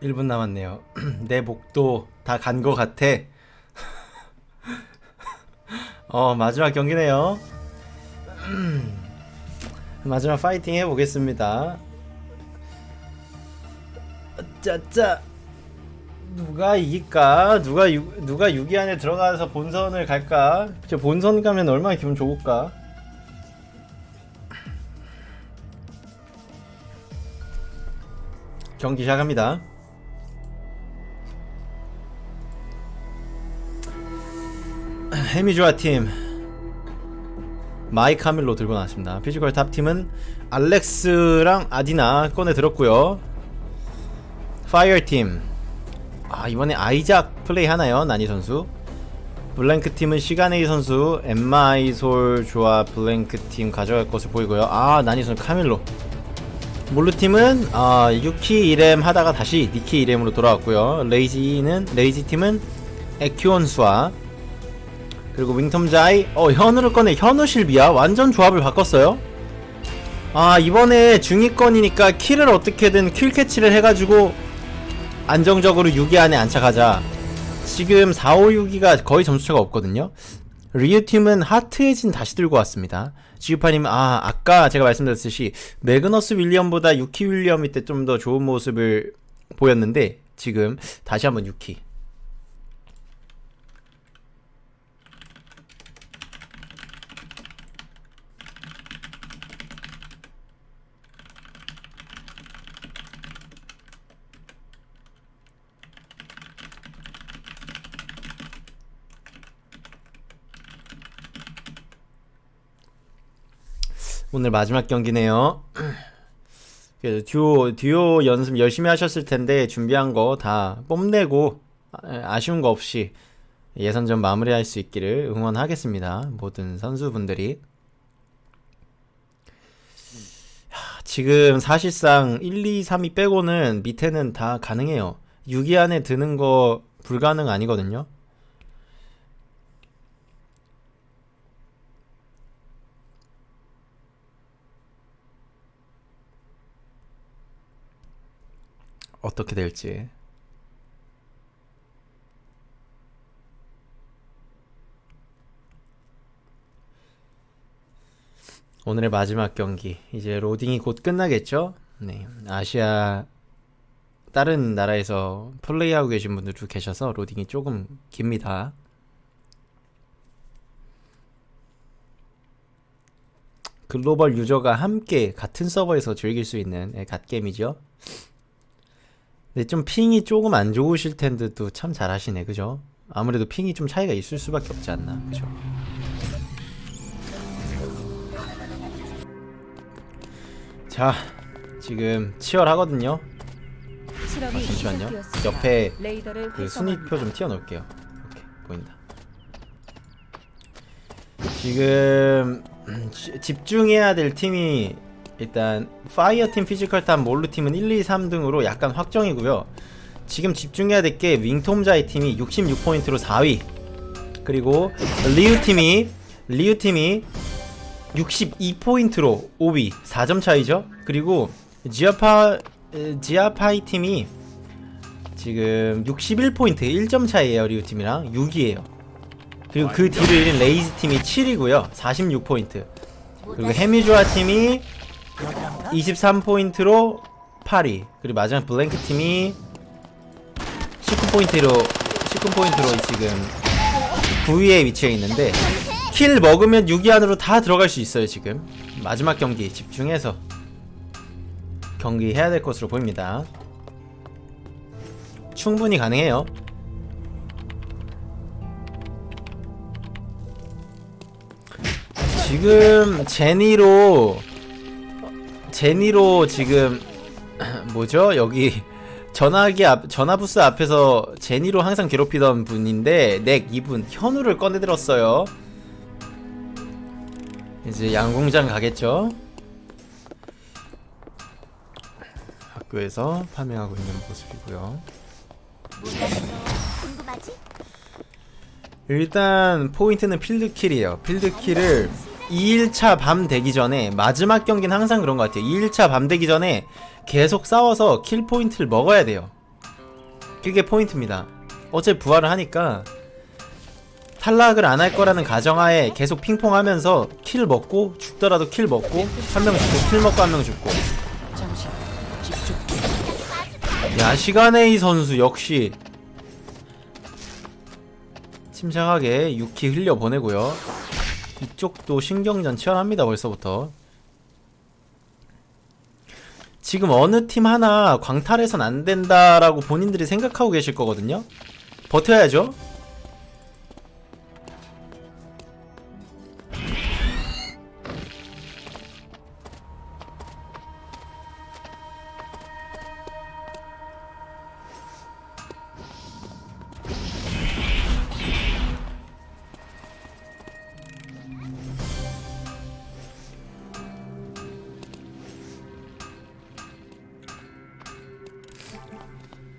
1분 남았네요. 내 목도 다간거 같아. 어, 마지막 경기네요. 마지막 파이팅 해보겠습니다. 짜짜. 누가 이길까? 누가 유, 누가 6위 안에 들어가서 본선을 갈까? 저 본선 가면 얼마나 기분 좋을까? 경기 시작합니다. 해미주아 팀 마이 카밀로 들고 나왔습니다. 피지컬 탑 팀은 알렉스랑 아디나 꺼내 들었고요. 파이어 팀. 아 이번에 아이작 플레이 하나요 나니 선수. 블랭크 팀은 시가네이 선수, 엠마 아이솔 조합 블랭크 팀 가져갈 것으로 보이고요. 아 나니 선수 카밀로. 몰루 팀은 아 유키 이렘 하다가 다시 니키 이렘으로 돌아왔고요. 레이지는 레이지 팀은 에키온 수아 그리고 윙톰자이 어 현우를 꺼내 현우 실비아 완전 조합을 바꿨어요. 아 이번에 중위권이니까 kill을 어떻게든 kill 캐치를 해가지고 안정적으로 6위 안에 안착하자. 지금 4, 5, 6위가 거의 점수차가 없거든요. 리우 팀은 하트에진 다시 들고 왔습니다. 지우파님, 아, 아까 제가 말씀드렸듯이, 매그너스 윌리엄보다 유키 윌리엄이 때 좀 더 좋은 모습을 보였는데, 지금 다시 한번 유키. 오늘 마지막 경기네요. 그래서 듀오, 듀오 연습 열심히 하셨을 텐데, 준비한 거 다 뽐내고, 아- 아쉬운 거 없이 예선전 마무리할 수 있기를 응원하겠습니다. 모든 선수분들이. 하, 지금 사실상 1, 2, 3위 빼고는 밑에는 다 가능해요. 6위 안에 드는 거 불가능 아니거든요. 어떻게 될지. 오늘의 마지막 경기. 이제 로딩이 곧 끝나겠죠? 네. 아시아 다른 나라에서 플레이하고 계신 분들도 계셔서 로딩이 조금 깁니다. 글로벌 유저가 함께 같은 서버에서 즐길 수 있는 예, 갓게임이죠. 근데 좀 핑이 조금 안 좋으실 텐데 도 참 잘하시네, 그죠? 아무래도 핑이 좀 차이가 있을 수밖에 없지 않나, 그죠? 자, 지금 치열하거든요. 아, 잠시만요. 옆에 그 순위표. 좀 띄워놓을게요. 오케이, 보인다. 지금 음, 지- 집중해야 될 팀이 일단 파이어 팀, 피지컬 탑, 몰루 팀은 1, 2, 3등으로 약간 확정이고요. 지금 집중해야 될 게 윙톰자이 팀이 66포인트로 4위. 그리고 리우 팀이 리우 팀이 62포인트로 5위. 4점 차이죠. 그리고 지아파 에, 지아파이 팀이 지금 61포인트 1점 차이에요 리우 팀이랑 6위에요 그리고 그 뒤를 이은 레이즈 팀이 7위고요 46포인트 그리고 해미주아 팀이 23포인트로 8위 그리고 마지막 블랭크 팀이 19포인트로 19포인트로 지금 9위에 위치해 있는데 kill 먹으면 6위 안으로 다 들어갈 수 있어요 지금. 마지막 경기 집중해서 경기 해야 될 것으로 보입니다. 충분히 가능해요. 지금 제니로 제니로 지금 뭐죠? 여기 전화기 앞 전화부스 앞에서 제니로 항상 괴롭히던 분인데 넥 이분 현우를 꺼내 들었어요. 이제 양궁장 가겠죠? 학교에서 farming하고 있는 모습이고요. 일단 포인트는 필드킬이에요. 필드킬을 2일차 밤 되기 전에 마지막 경기는 항상 그런 것 같아요. 2일차 밤 되기 전에 계속 싸워서 kill 포인트를 먹어야 돼요. 그게 포인트입니다. 어제 부활을 하니까 탈락을 안 할 거라는 가정하에 계속 핑퐁하면서 kill 먹고 죽더라도 kill 먹고 한 명 죽고 kill 먹고 한 명 죽고 야 시간에이 선수 역시 침착하게 6키 흘려 보내고요 이쪽도 신경전 치열합니다 벌써부터. 지금 어느 팀 하나 광탈해선 안 된다라고 본인들이 생각하고 계실 거거든요. 버텨야죠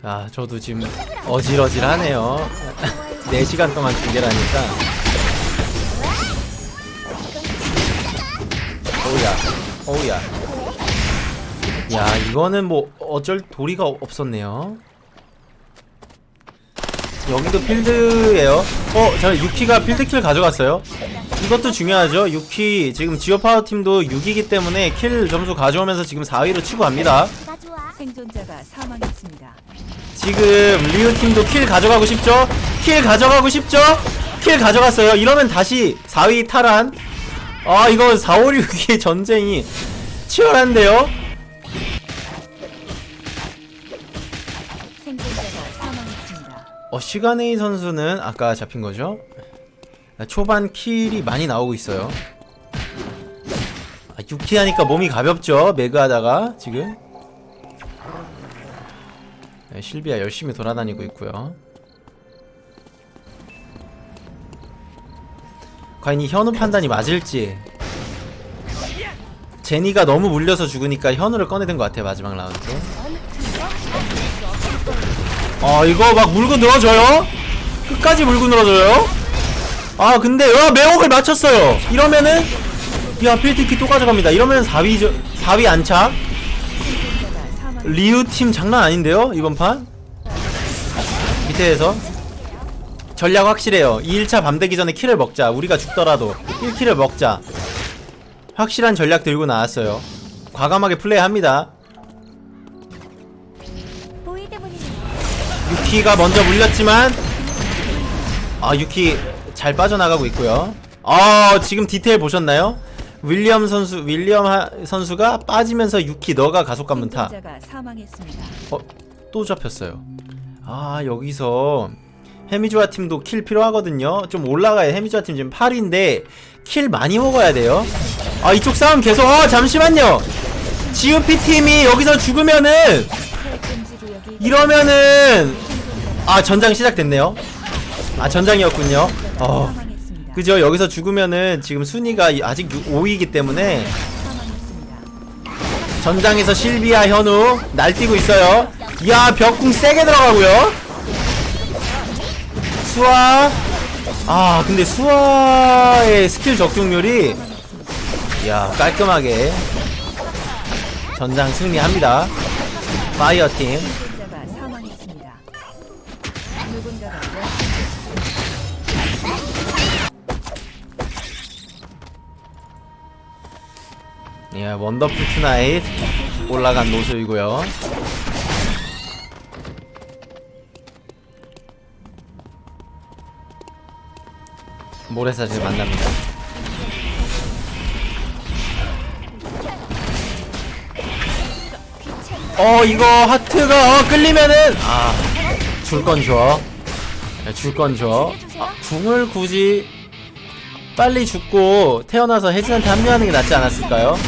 아 저도 지금 어질어질하네요 4시간 동안 중계라니까 어우야 어우야 야 이거는 뭐 어쩔 도리가 없었네요 여기도 필드예요 어? 자 6키가 필드킬 가져갔어요 이것도 중요하죠 6키 지금 지오파워 팀도 6이기 때문에 킬 점수 가져오면서 지금 4위로 치고 갑니다. 생존자가 사망했습니다. 지금 리우 팀도 kill 가져가고 싶죠? kill 가져가고 싶죠? kill 가져갔어요. 이러면 다시 4위 탈환. 아, 이거 4, 5, 6위의 전쟁이 치열한데요? 어, 시간에이 선수는 아까 잡힌 거죠? 초반 kill이 많이 나오고 있어요. 아, 6키 하니까 몸이 가볍죠? 매그 하다가 지금. 네, 실비아 열심히 돌아다니고 있고요. 과연 이 현우 판단이 맞을지. 제니가 너무 물려서 죽으니까 현우를 꺼내든 것 같아요 마지막 라운드. 아 이거 막 물고 늘어져요? 끝까지 물고 늘어져요? 아 근데 와 매혹을 맞췄어요 이러면은 야 필드키 또 가져갑니다 이러면 4위 저, 4위 안착. 리우 팀 장난 아닌데요 이번 판? 밑에에서. 전략 확실해요. 2일차 밤 되기 전에 킬을 먹자. 우리가 죽더라도 1킬을 먹자. 확실한 전략 들고 나왔어요. 과감하게 플레이합니다. 유키가 먼저 물렸지만 아 유키 잘 빠져나가고 있고요. 아 지금 디테일 보셨나요? 윌리엄 선수 윌리엄 하, 선수가 빠지면서 유키 너가 가속 감문타 생존자가 사망했습니다. 어, 또 잡혔어요. 아, 여기서 해미주아 팀도 kill 필요하거든요. 좀 올라가야 해미주아 팀 지금 8위인데 kill 많이 먹어야 돼요. 아, 이쪽 싸움 계속 어, 잠시만요. GOP 팀이 여기서 죽으면은 이러면은 아, 전장 시작됐네요. 아, 전장이었군요. 어. 그죠? 여기서 죽으면은 지금 순위가 아직 5위이기 때문에. 전장에서 실비아 현우 날뛰고 있어요. 이야 벽궁 세게 들어가고요. 수아 아 근데 수아의 스킬 적중률이 이야 깔끔하게 전장 승리합니다. 파이어 팀. 예, 원더풀 투나잇 올라간 모습이고요. 모래사슬 만납니다. 어 이거 하트가 어, 끌리면은 아 줄 건 줘. 줄 건 줘. 아, 궁을 굳이 빨리 죽고 태어나서 혜진한테 합류하는 게 낫지 않았을까요?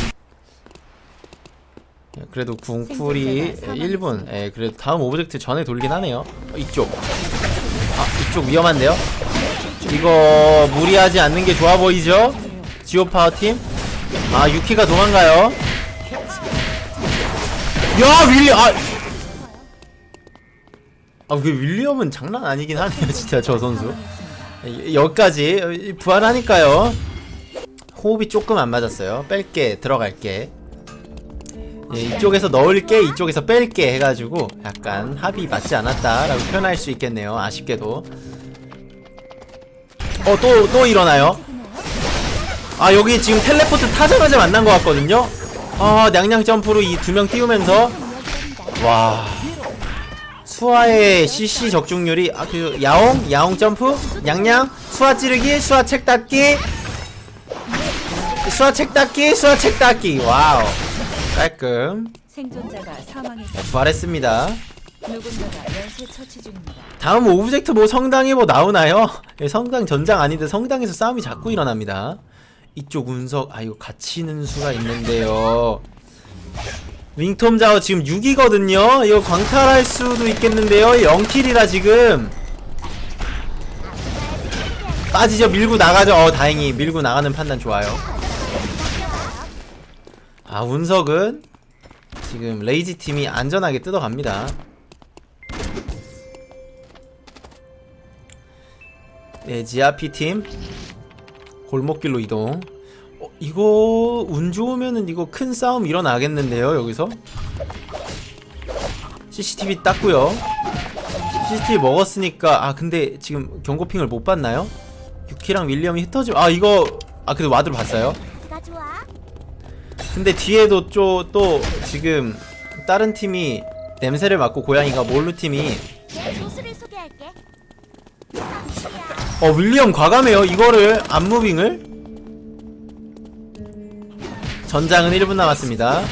예, 그래도 궁풀이 생존자가 1분 예, 그래도 다음 object 전에 돌긴 하네요 어, 이쪽 아 이쪽 위험한데요? 이거 무리하지 않는 게 좋아 보이죠? 지오파워팀 아 유키가 도망가요 야 윌리 아 아, 그 윌리엄은 장난 아니긴 하네요, 진짜 저 선수. 이- 여기까지 부활하니까요. 호흡이 조금 안 맞았어요. 뺄게, 들어갈게. 예, 이쪽에서 넣을게 이쪽에서 뺄게 해가지고 약간 합이 맞지 않았다라고 표현할 수 있겠네요. 아쉽게도. 어또또 일어나요? 아 여기 지금 텔레포트 타자마자 만난 것 같거든요? 아 냥냥 점프로 이 두 명 띄우면서. 와. 수아의 CC 적중률이 아 그 야옹? 야옹 점프? 냥냥? 수아 찌르기? 수아 책 닫기? 수아 책 닫기? 수아 책 닫기. 와우 깔끔. 생존자가 사망했습니다. 부활했습니다. 누군가가 연쇄 처치 중입니다. 다음 object 뭐 성당에 뭐 나오나요? 예, 성당 전장 아닌데 성당에서 싸움이 자꾸 일어납니다. 이쪽 운석 아 이거 갇히는 수가 있는데요. 윙톰 자워 지금 6이거든요. 이거 광탈할 수도 있겠는데요. 0kill이라 지금. 빠지죠. 밀고 나가죠. 어 다행히 밀고 나가는 판단 좋아요 아 운석은 지금 레이지 팀이 안전하게 뜯어갑니다. 네 지아피 팀. 골목길로 이동. 어, 이거 운 좋으면은 이거 큰 싸움 일어나겠는데요 여기서? CCTV 땄고요. CCTV 먹었으니까 아 근데 지금 경고핑을 못 봤나요? 유키랑 윌리엄이 흩어져 아 이거 아 그래도 와드로 봤어요. 근데 뒤에도 또, 또 지금 다른 팀이 냄새를 맡고 고양이가 몰루 팀이. 어 윌리엄 과감해요 이거를. 안무빙을. 전장은 1분 남았습니다.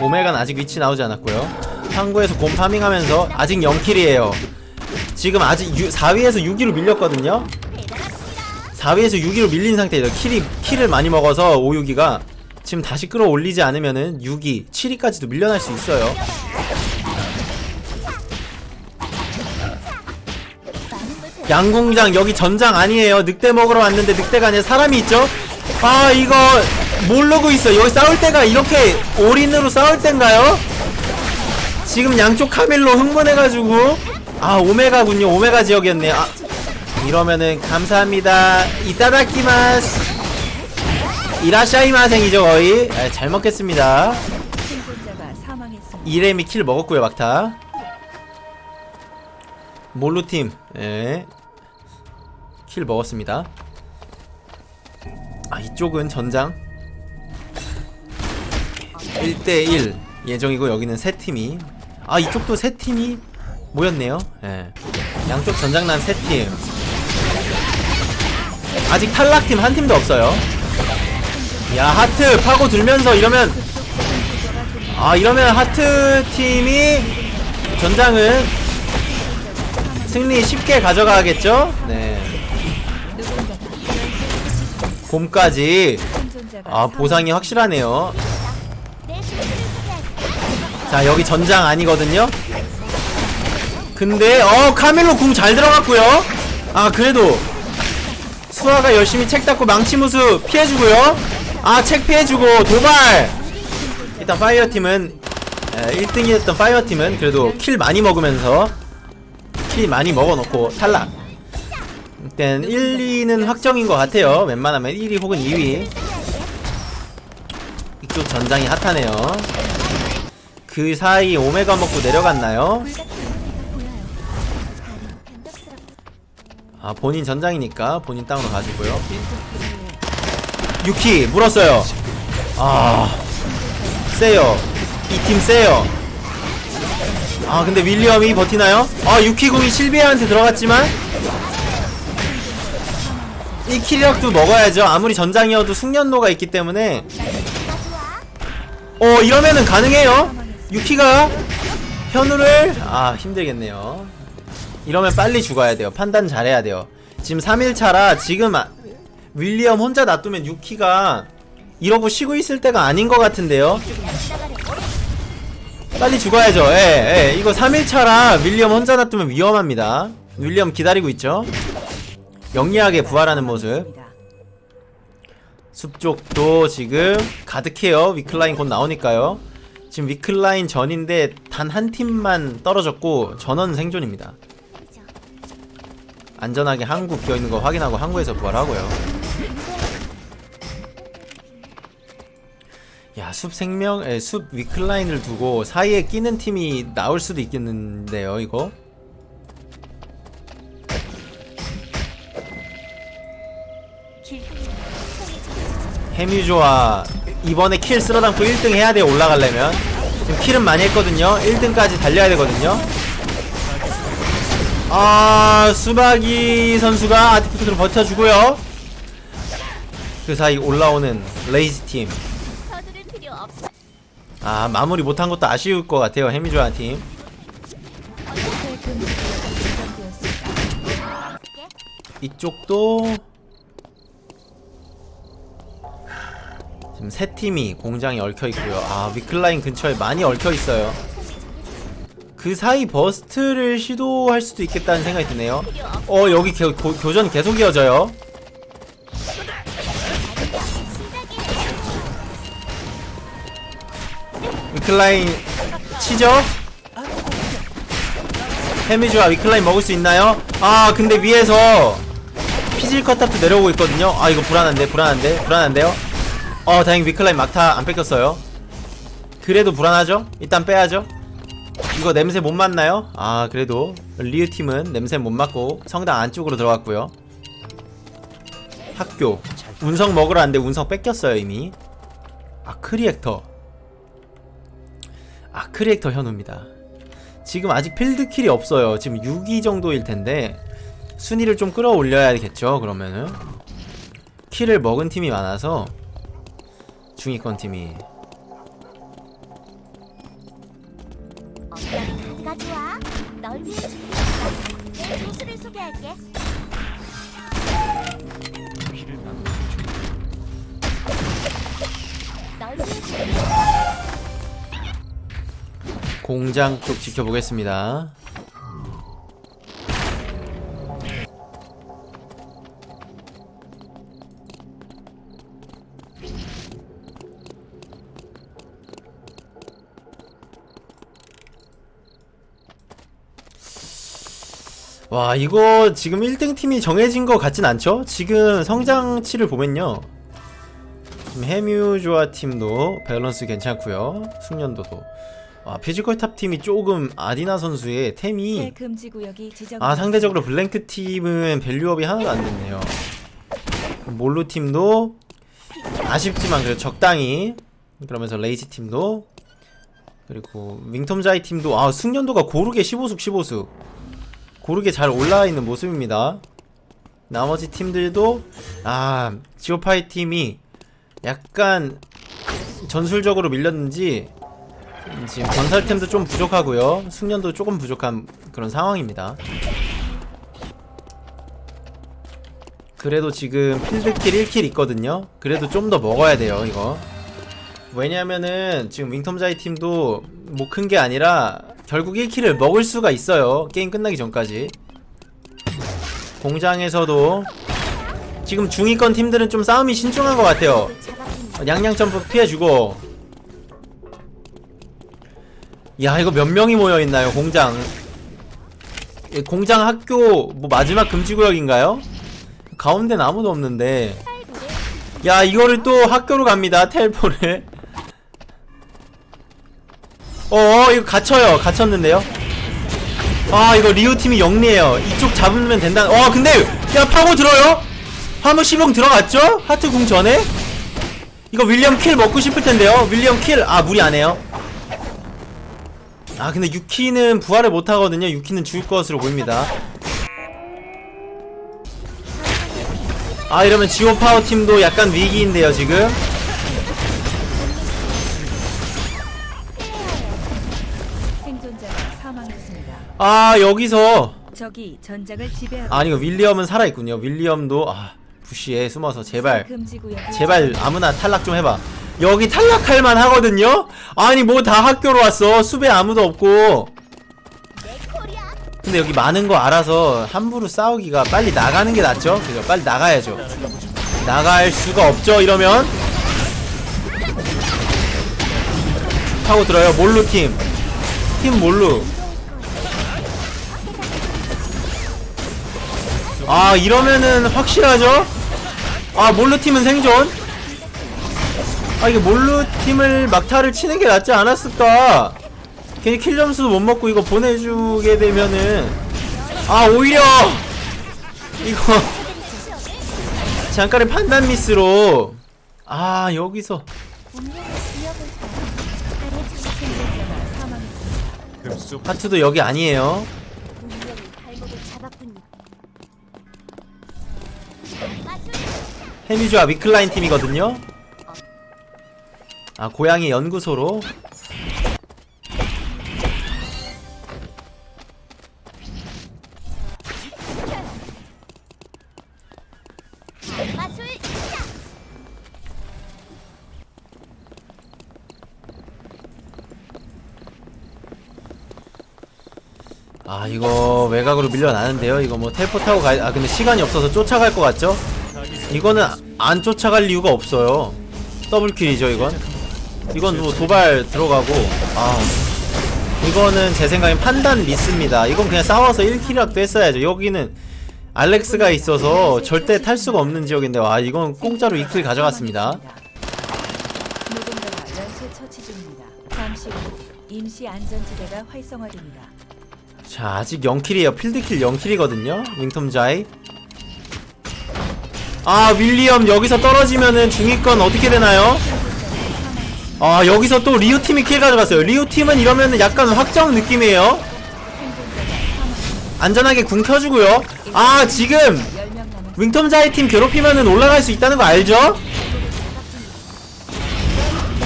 오메가는 아직 위치 나오지 않았고요. 항구에서 곰 파밍하면서 아직 0킬이에요. 지금 아직 4위에서 6위로 밀렸거든요. 4위에서 6위로 밀린 상태에서 킬이, 킬을 많이 먹어서 5, 6위가 지금 다시 끌어올리지 않으면은 6위, 7위까지도 밀려날 수 있어요. 양궁장 여기 전장 아니에요. 늑대 먹으러 왔는데 늑대가 아니라 사람이 있죠? 아 이거 모르고 있어. 여기 싸울 때가 이렇게 올인으로 싸울 땐가요? 지금 양쪽 카밀로 흥분해가지고. 아 오메가군요. 오메가 지역이었네. 아 이러면은 감사합니다. 이따다키마스 이라샤이마생이죠 거의. 아, 잘 먹겠습니다. 이레미 kill 먹었고요 막타. 몰루팀. 예. kill 먹었습니다. 아 이쪽은 전장. 1대1 예정이고 여기는 세 팀이. 아 이쪽도 세 팀이 모였네요. 예. 양쪽 전장난 세팀. 아직 탈락팀 한 팀도 없어요 야 하트 파고 들면서 이러면 아 이러면 하트 팀이 전장은 승리 쉽게 가져가겠죠? 네. 곰까지 아 보상이 확실하네요. 자 여기 전장 아니거든요. 근데 어 카멜로 궁 잘 들어갔고요. 아 그래도 수아가 열심히 책 닫고 망치 무수 피해주고요. 아책 피해주고 도발. 일단 파이어 팀은 1등이었던 파이어 팀은 그래도 kill 많이 먹으면서 kill 많이 먹어놓고 탈락. 일단 1, 2는 확정인 것 같아요. 웬만하면 1위 혹은 2위. 이쪽 전장이 핫하네요. 그 사이 오메가 먹고 내려갔나요? 아 본인 전장이니까 본인 땅으로 가지고요. 유키 물었어요. 아 세요. 이 팀 세요. 아 근데 윌리엄이 버티나요? 아 유키궁이 실비아한테 들어갔지만 이 킬력도 먹어야죠. 아무리 전장이어도 숙련도가 있기 때문에 어 이러면은 가능해요. 유키가 현우를 아 힘들겠네요. 이러면 빨리 죽어야 돼요. 판단 잘해야 돼요. 지금 3일차라 지금 아, 윌리엄 혼자 놔두면 유키가 이러고 쉬고 있을 때가 아닌 것 같은데요. 빨리 죽어야죠. 예, 예. 이거 3일차라 윌리엄 혼자 놔두면 위험합니다. 윌리엄 기다리고 있죠. 영리하게 부활하는 모습. 숲쪽도 지금 가득해요. 위클라인 곧 나오니까요. 지금 위클라인 전인데 단 한 팀만 떨어졌고 전원 생존입니다. 안전하게 항구 비어있는 거 확인하고 항구에서 부활하고요. 야 야, 숲 생명, 에, 숲 위클라인을 두고 사이에 끼는 팀이 나올 수도 있겠는데요, 이거? 해뮤조아 이번에 킬 쓸어담고 1등 해야 돼요, 올라가려면. 지금 킬은 많이 했거든요. 1등까지 달려야 되거든요. 아, 수박이 선수가 아티프트로 버텨주고요. 그 사이 올라오는 레이지 팀. 아 마무리 못한 것도 아쉬울 것 같아요 해미조아 팀. 이쪽도 지금 세 팀이 공장에 얽혀 있고요. 아 위클라인 근처에 많이 얽혀 있어요. 그 사이 burst를 시도할 수도 있겠다는 생각이 드네요. 어 여기 교, 고- 교전 계속 이어져요 위클라인 치죠? 해미주와 위클라인 먹을 수 있나요? 아 근데 위에서 피질 컷탑도 내려오고 있거든요 아 이거 불안한데 불안한데 불안한데요? 어 다행히 위클라인 막타 안 뺏겼어요 그래도 불안하죠? 일단 빼야죠 이거 냄새 못 맡나요? 아 그래도 리우 팀은 냄새 못 맡고 성당 안쪽으로 들어갔고요 학교 운석 먹으러 왔는데 운석 뺏겼어요 이미 아 크리액터 아 크리액터 현우입니다. 지금 아직 field kill이 없어요. 지금 6위 정도일 텐데 순위를 좀 끌어올려야겠죠 그러면은? kill을 먹은 팀이 많아서 중위권 팀이 공장 쪽 지켜보겠습니다. 와 이거 지금 1등 팀이 정해진 것 같진 않죠? 지금 성장치를 보면요. 지금 해뮤조아 팀도 밸런스 괜찮고요. 숙련도도 아 피지컬 탑 팀이 조금 아디나 선수의 새 템이. 아 상대적으로 블랭크 팀은 value up이 하나도 안 됐네요. 몰루 팀도 아쉽지만 그래도 적당히 그러면서 레이지 팀도 그리고 윙텀자이 팀도 아 숙련도가 고르게 15숙 15숙. 고르게 잘 올라와 있는 모습입니다. 나머지 팀들도 아 지오파이 팀이 약간 전술적으로 밀렸는지 지금 건설템도 좀 부족하고요. 숙련도 조금 부족한 그런 상황입니다. 그래도 지금 필드킬 1킬 있거든요. 그래도 좀 더 먹어야 돼요 이거. 왜냐면은 지금 윙텀자이 팀도 뭐 큰 게 아니라 결국 1킬을 먹을 수가 있어요. 게임 끝나기 전까지. 공장에서도 지금 중위권 팀들은 좀 싸움이 신중한 것 같아요. 어, 양양 점프 피해주고 야 이거 몇 명이 모여있나요 공장? 예, 공장 학교 뭐 마지막 금지구역인가요? 가운데는 아무도 없는데. 야 이거를 또 학교로 갑니다 텔포를. 어 이거 갇혀요. 갇혔는데요? 아 이거 리오팀이 영리해요. 이쪽 잡으면 된다. 어 근데 야 파고 들어요? 화물 시봉 들어갔죠? 하트 궁 전에? 이거 윌리엄 킬 먹고 싶을 텐데요. 윌리엄 킬아 무리 안 해요 아 근데 유키는 부활을 못 하거든요. 유키는 죽을 것으로 보입니다. 아 이러면 지오 파워 팀도 약간 위기인데요 지금. 아 여기서. 아니 이거 윌리엄은 살아있군요. 윌리엄도 아 부시에 숨어서 제발 제발 아무나 탈락 좀 해봐 여기 탈락할 만 하거든요? 아니 뭐 다 학교로 왔어. 숲에 아무도 없고. 근데 여기 많은 거 알아서 함부로 싸우기가 빨리 나가는 게 낫죠? 그죠? 빨리 나가야죠. 나갈 수가 없죠 이러면? 하고 들어요. 몰루 팀. 팀 몰루. 아 이러면은 확실하죠? 아 몰루 팀은 생존 아 이게 몰루 팀을 막타를 치는 게 낫지 않았을까? 괜히 킬 점수도 못 먹고 이거 보내주게 되면은 아 오히려 이거 잠깐의 판단 미스로 아 여기서 하트도 여기 아니에요. 해미주와 위클라인 팀이거든요. 아 고양이 연구소로. 아 이거 외곽으로 밀려나는데요. 이거 뭐 텔포 타고 가. 아 근데 시간이 없어서 쫓아갈 것 같죠? 이거는 안 쫓아갈 이유가 없어요. 더블킬이죠 이건. 이건 뭐 도발 들어가고 아 이거는 제 생각엔 판단 미스입니다. 이건 그냥 싸워서 1킬이라도 했어야죠. 여기는 알렉스가 있어서 절대 탈 수가 없는 지역인데 와 이건 공짜로 2킬 가져갔습니다. 자 아직 0킬이에요 필드킬 0킬이거든요 윙톰자이 아 윌리엄 여기서 떨어지면은 중위권 어떻게 되나요? 아 여기서 또 리우팀이 킬 가져갔어요 리우팀은 이러면은 약간 확정 느낌이에요 안전하게 궁 켜주고요 아 지금 10명 남은 윙톰자이 팀 괴롭히면은 올라갈 수 있다는 거 알죠?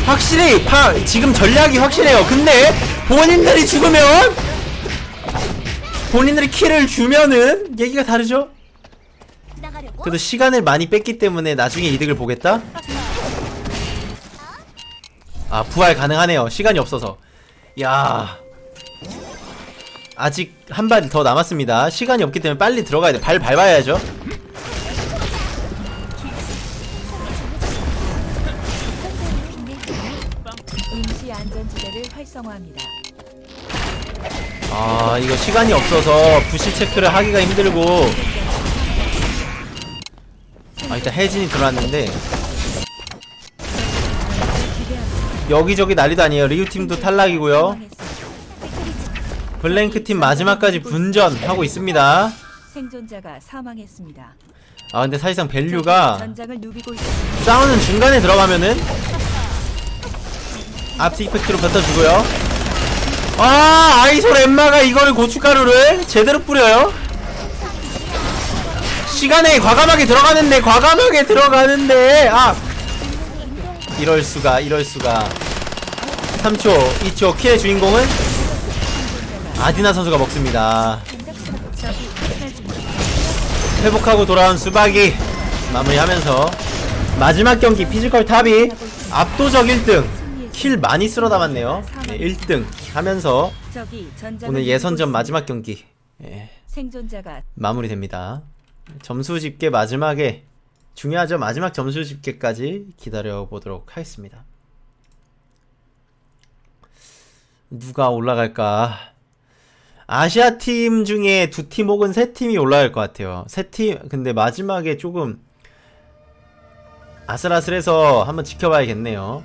확실히 파, 지금 전략이 확실해요 근데 본인들이 죽으면 본인들이 킬을 주면은 얘기가 다르죠? 그래도 시간을 많이 뺐기 때문에 나중에 이득을 보겠다? 아 부활 가능하네요. 시간이 없어서. 야. 아직 한 발 더 남았습니다. 시간이 없기 때문에 빨리 들어가야 돼발 밟아야죠. 아 이거 시간이 없어서 부시 체크를 하기가 힘들고. 아 일단 혜진이 들어왔는데 여기저기 난리도 아니에요 리우팀도 탈락이고요 블랭크팀 마지막까지 분전하고 있습니다 생존자가 사망했습니다. 아 근데 사실상 value가. 싸우는 중간에 들어가면은 앞스 이펙트로 뱉어주고요 아 아이솔 엠마가 이거를 고춧가루를 제대로 뿌려요 시간에 과감하게 들어가는데 과감하게 들어가는데 아 이럴 수가 이럴 수가 3초 2초 킬의 주인공은 아디나 선수가 먹습니다. 회복하고 돌아온 수박이 마무리하면서 마지막 경기 피지컬 탑이 압도적 1등 kill 많이 쓸어 담았네요 네, 1등 하면서 오늘 예선전. 마지막 경기 예, 마무리됩니다 점수 집계 마지막에 중요하죠. 마지막 점수 집계까지 기다려 보도록 하겠습니다. 누가 올라갈까? 아시아 팀 중에 두 팀 혹은 세 팀이 올라갈 것 같아요. 세 팀 근데 마지막에 조금 아슬아슬해서 한번 지켜봐야겠네요.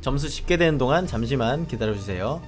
점수 집계되는 동안 잠시만 기다려주세요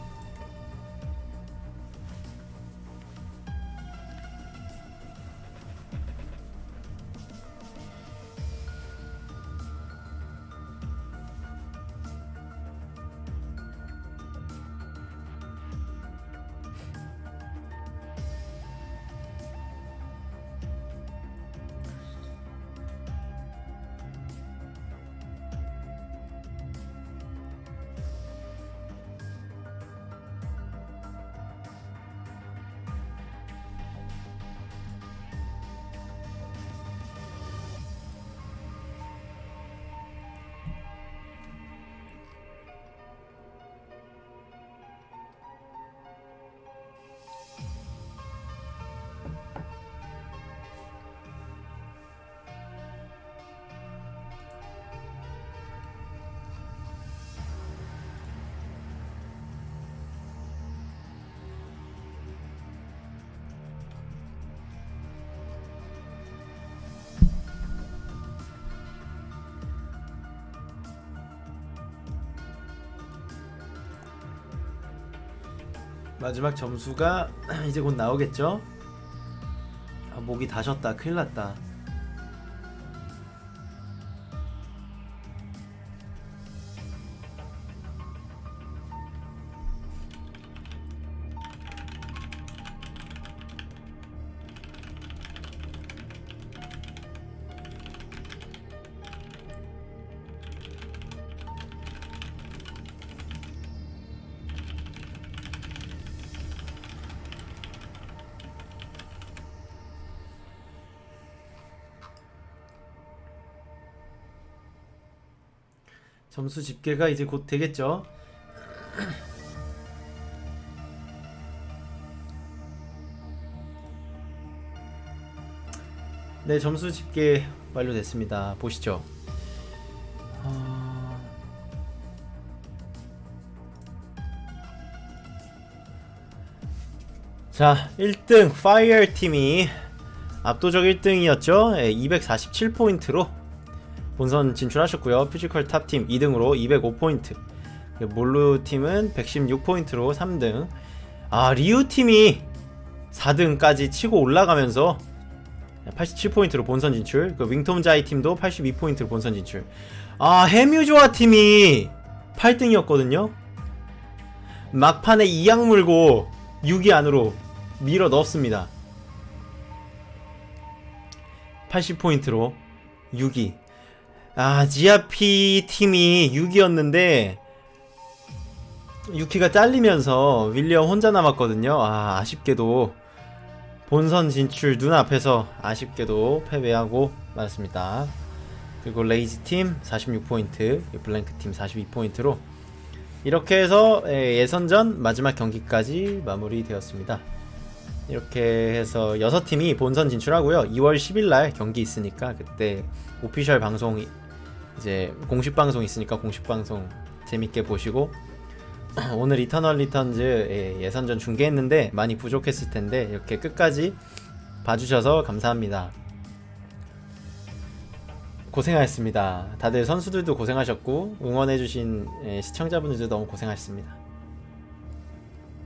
마지막 점수가 이제 곧 나오겠죠? 아, 목이 다셨다. 큰일 났다. 점수 집계가 이제 곧 되겠죠? 네, 점수 집계 완료됐습니다. 보시죠. 어, 자, 1등 파이어 팀이 압도적 1등이었죠. 247포인트로 본선 진출하셨고요. 피지컬 탑팀 2등으로 205포인트. 몰루 팀은 116포인트로 3등. 아, 리우 팀이 4등까지 치고 올라가면서 87포인트로 본선 진출. 그 윙톰 자이 팀도 82포인트로 본선 진출. 아, 해뮤조아 팀이 8등이었거든요. 막판에 이악 물고 6위 안으로 밀어 넣었습니다. 80포인트로 6위. 아, 지아피 팀이 6위였는데 6위가 잘리면서 윌리엄 혼자 남았거든요. 아, 아쉽게도 본선 진출 눈앞에서 아쉽게도 패배하고 말았습니다. 그리고 레이지 팀 46포인트, 블랭크 팀 42포인트로 이렇게 해서 예, 예선전 마지막 경기까지 마무리되었습니다. 이렇게 해서 6팀이 본선 진출하고요. 2월 10일 날 경기 있으니까 그때 official 방송 이제 공식 방송 있으니까 공식 방송 재밌게 보시고 오늘 이터널 리턴즈 예, 예선전 중계했는데 많이 부족했을 텐데 이렇게 끝까지 봐주셔서 감사합니다. 고생하셨습니다. 다들 선수들도 고생하셨고 응원해주신 예, 시청자분들도 너무 고생하셨습니다.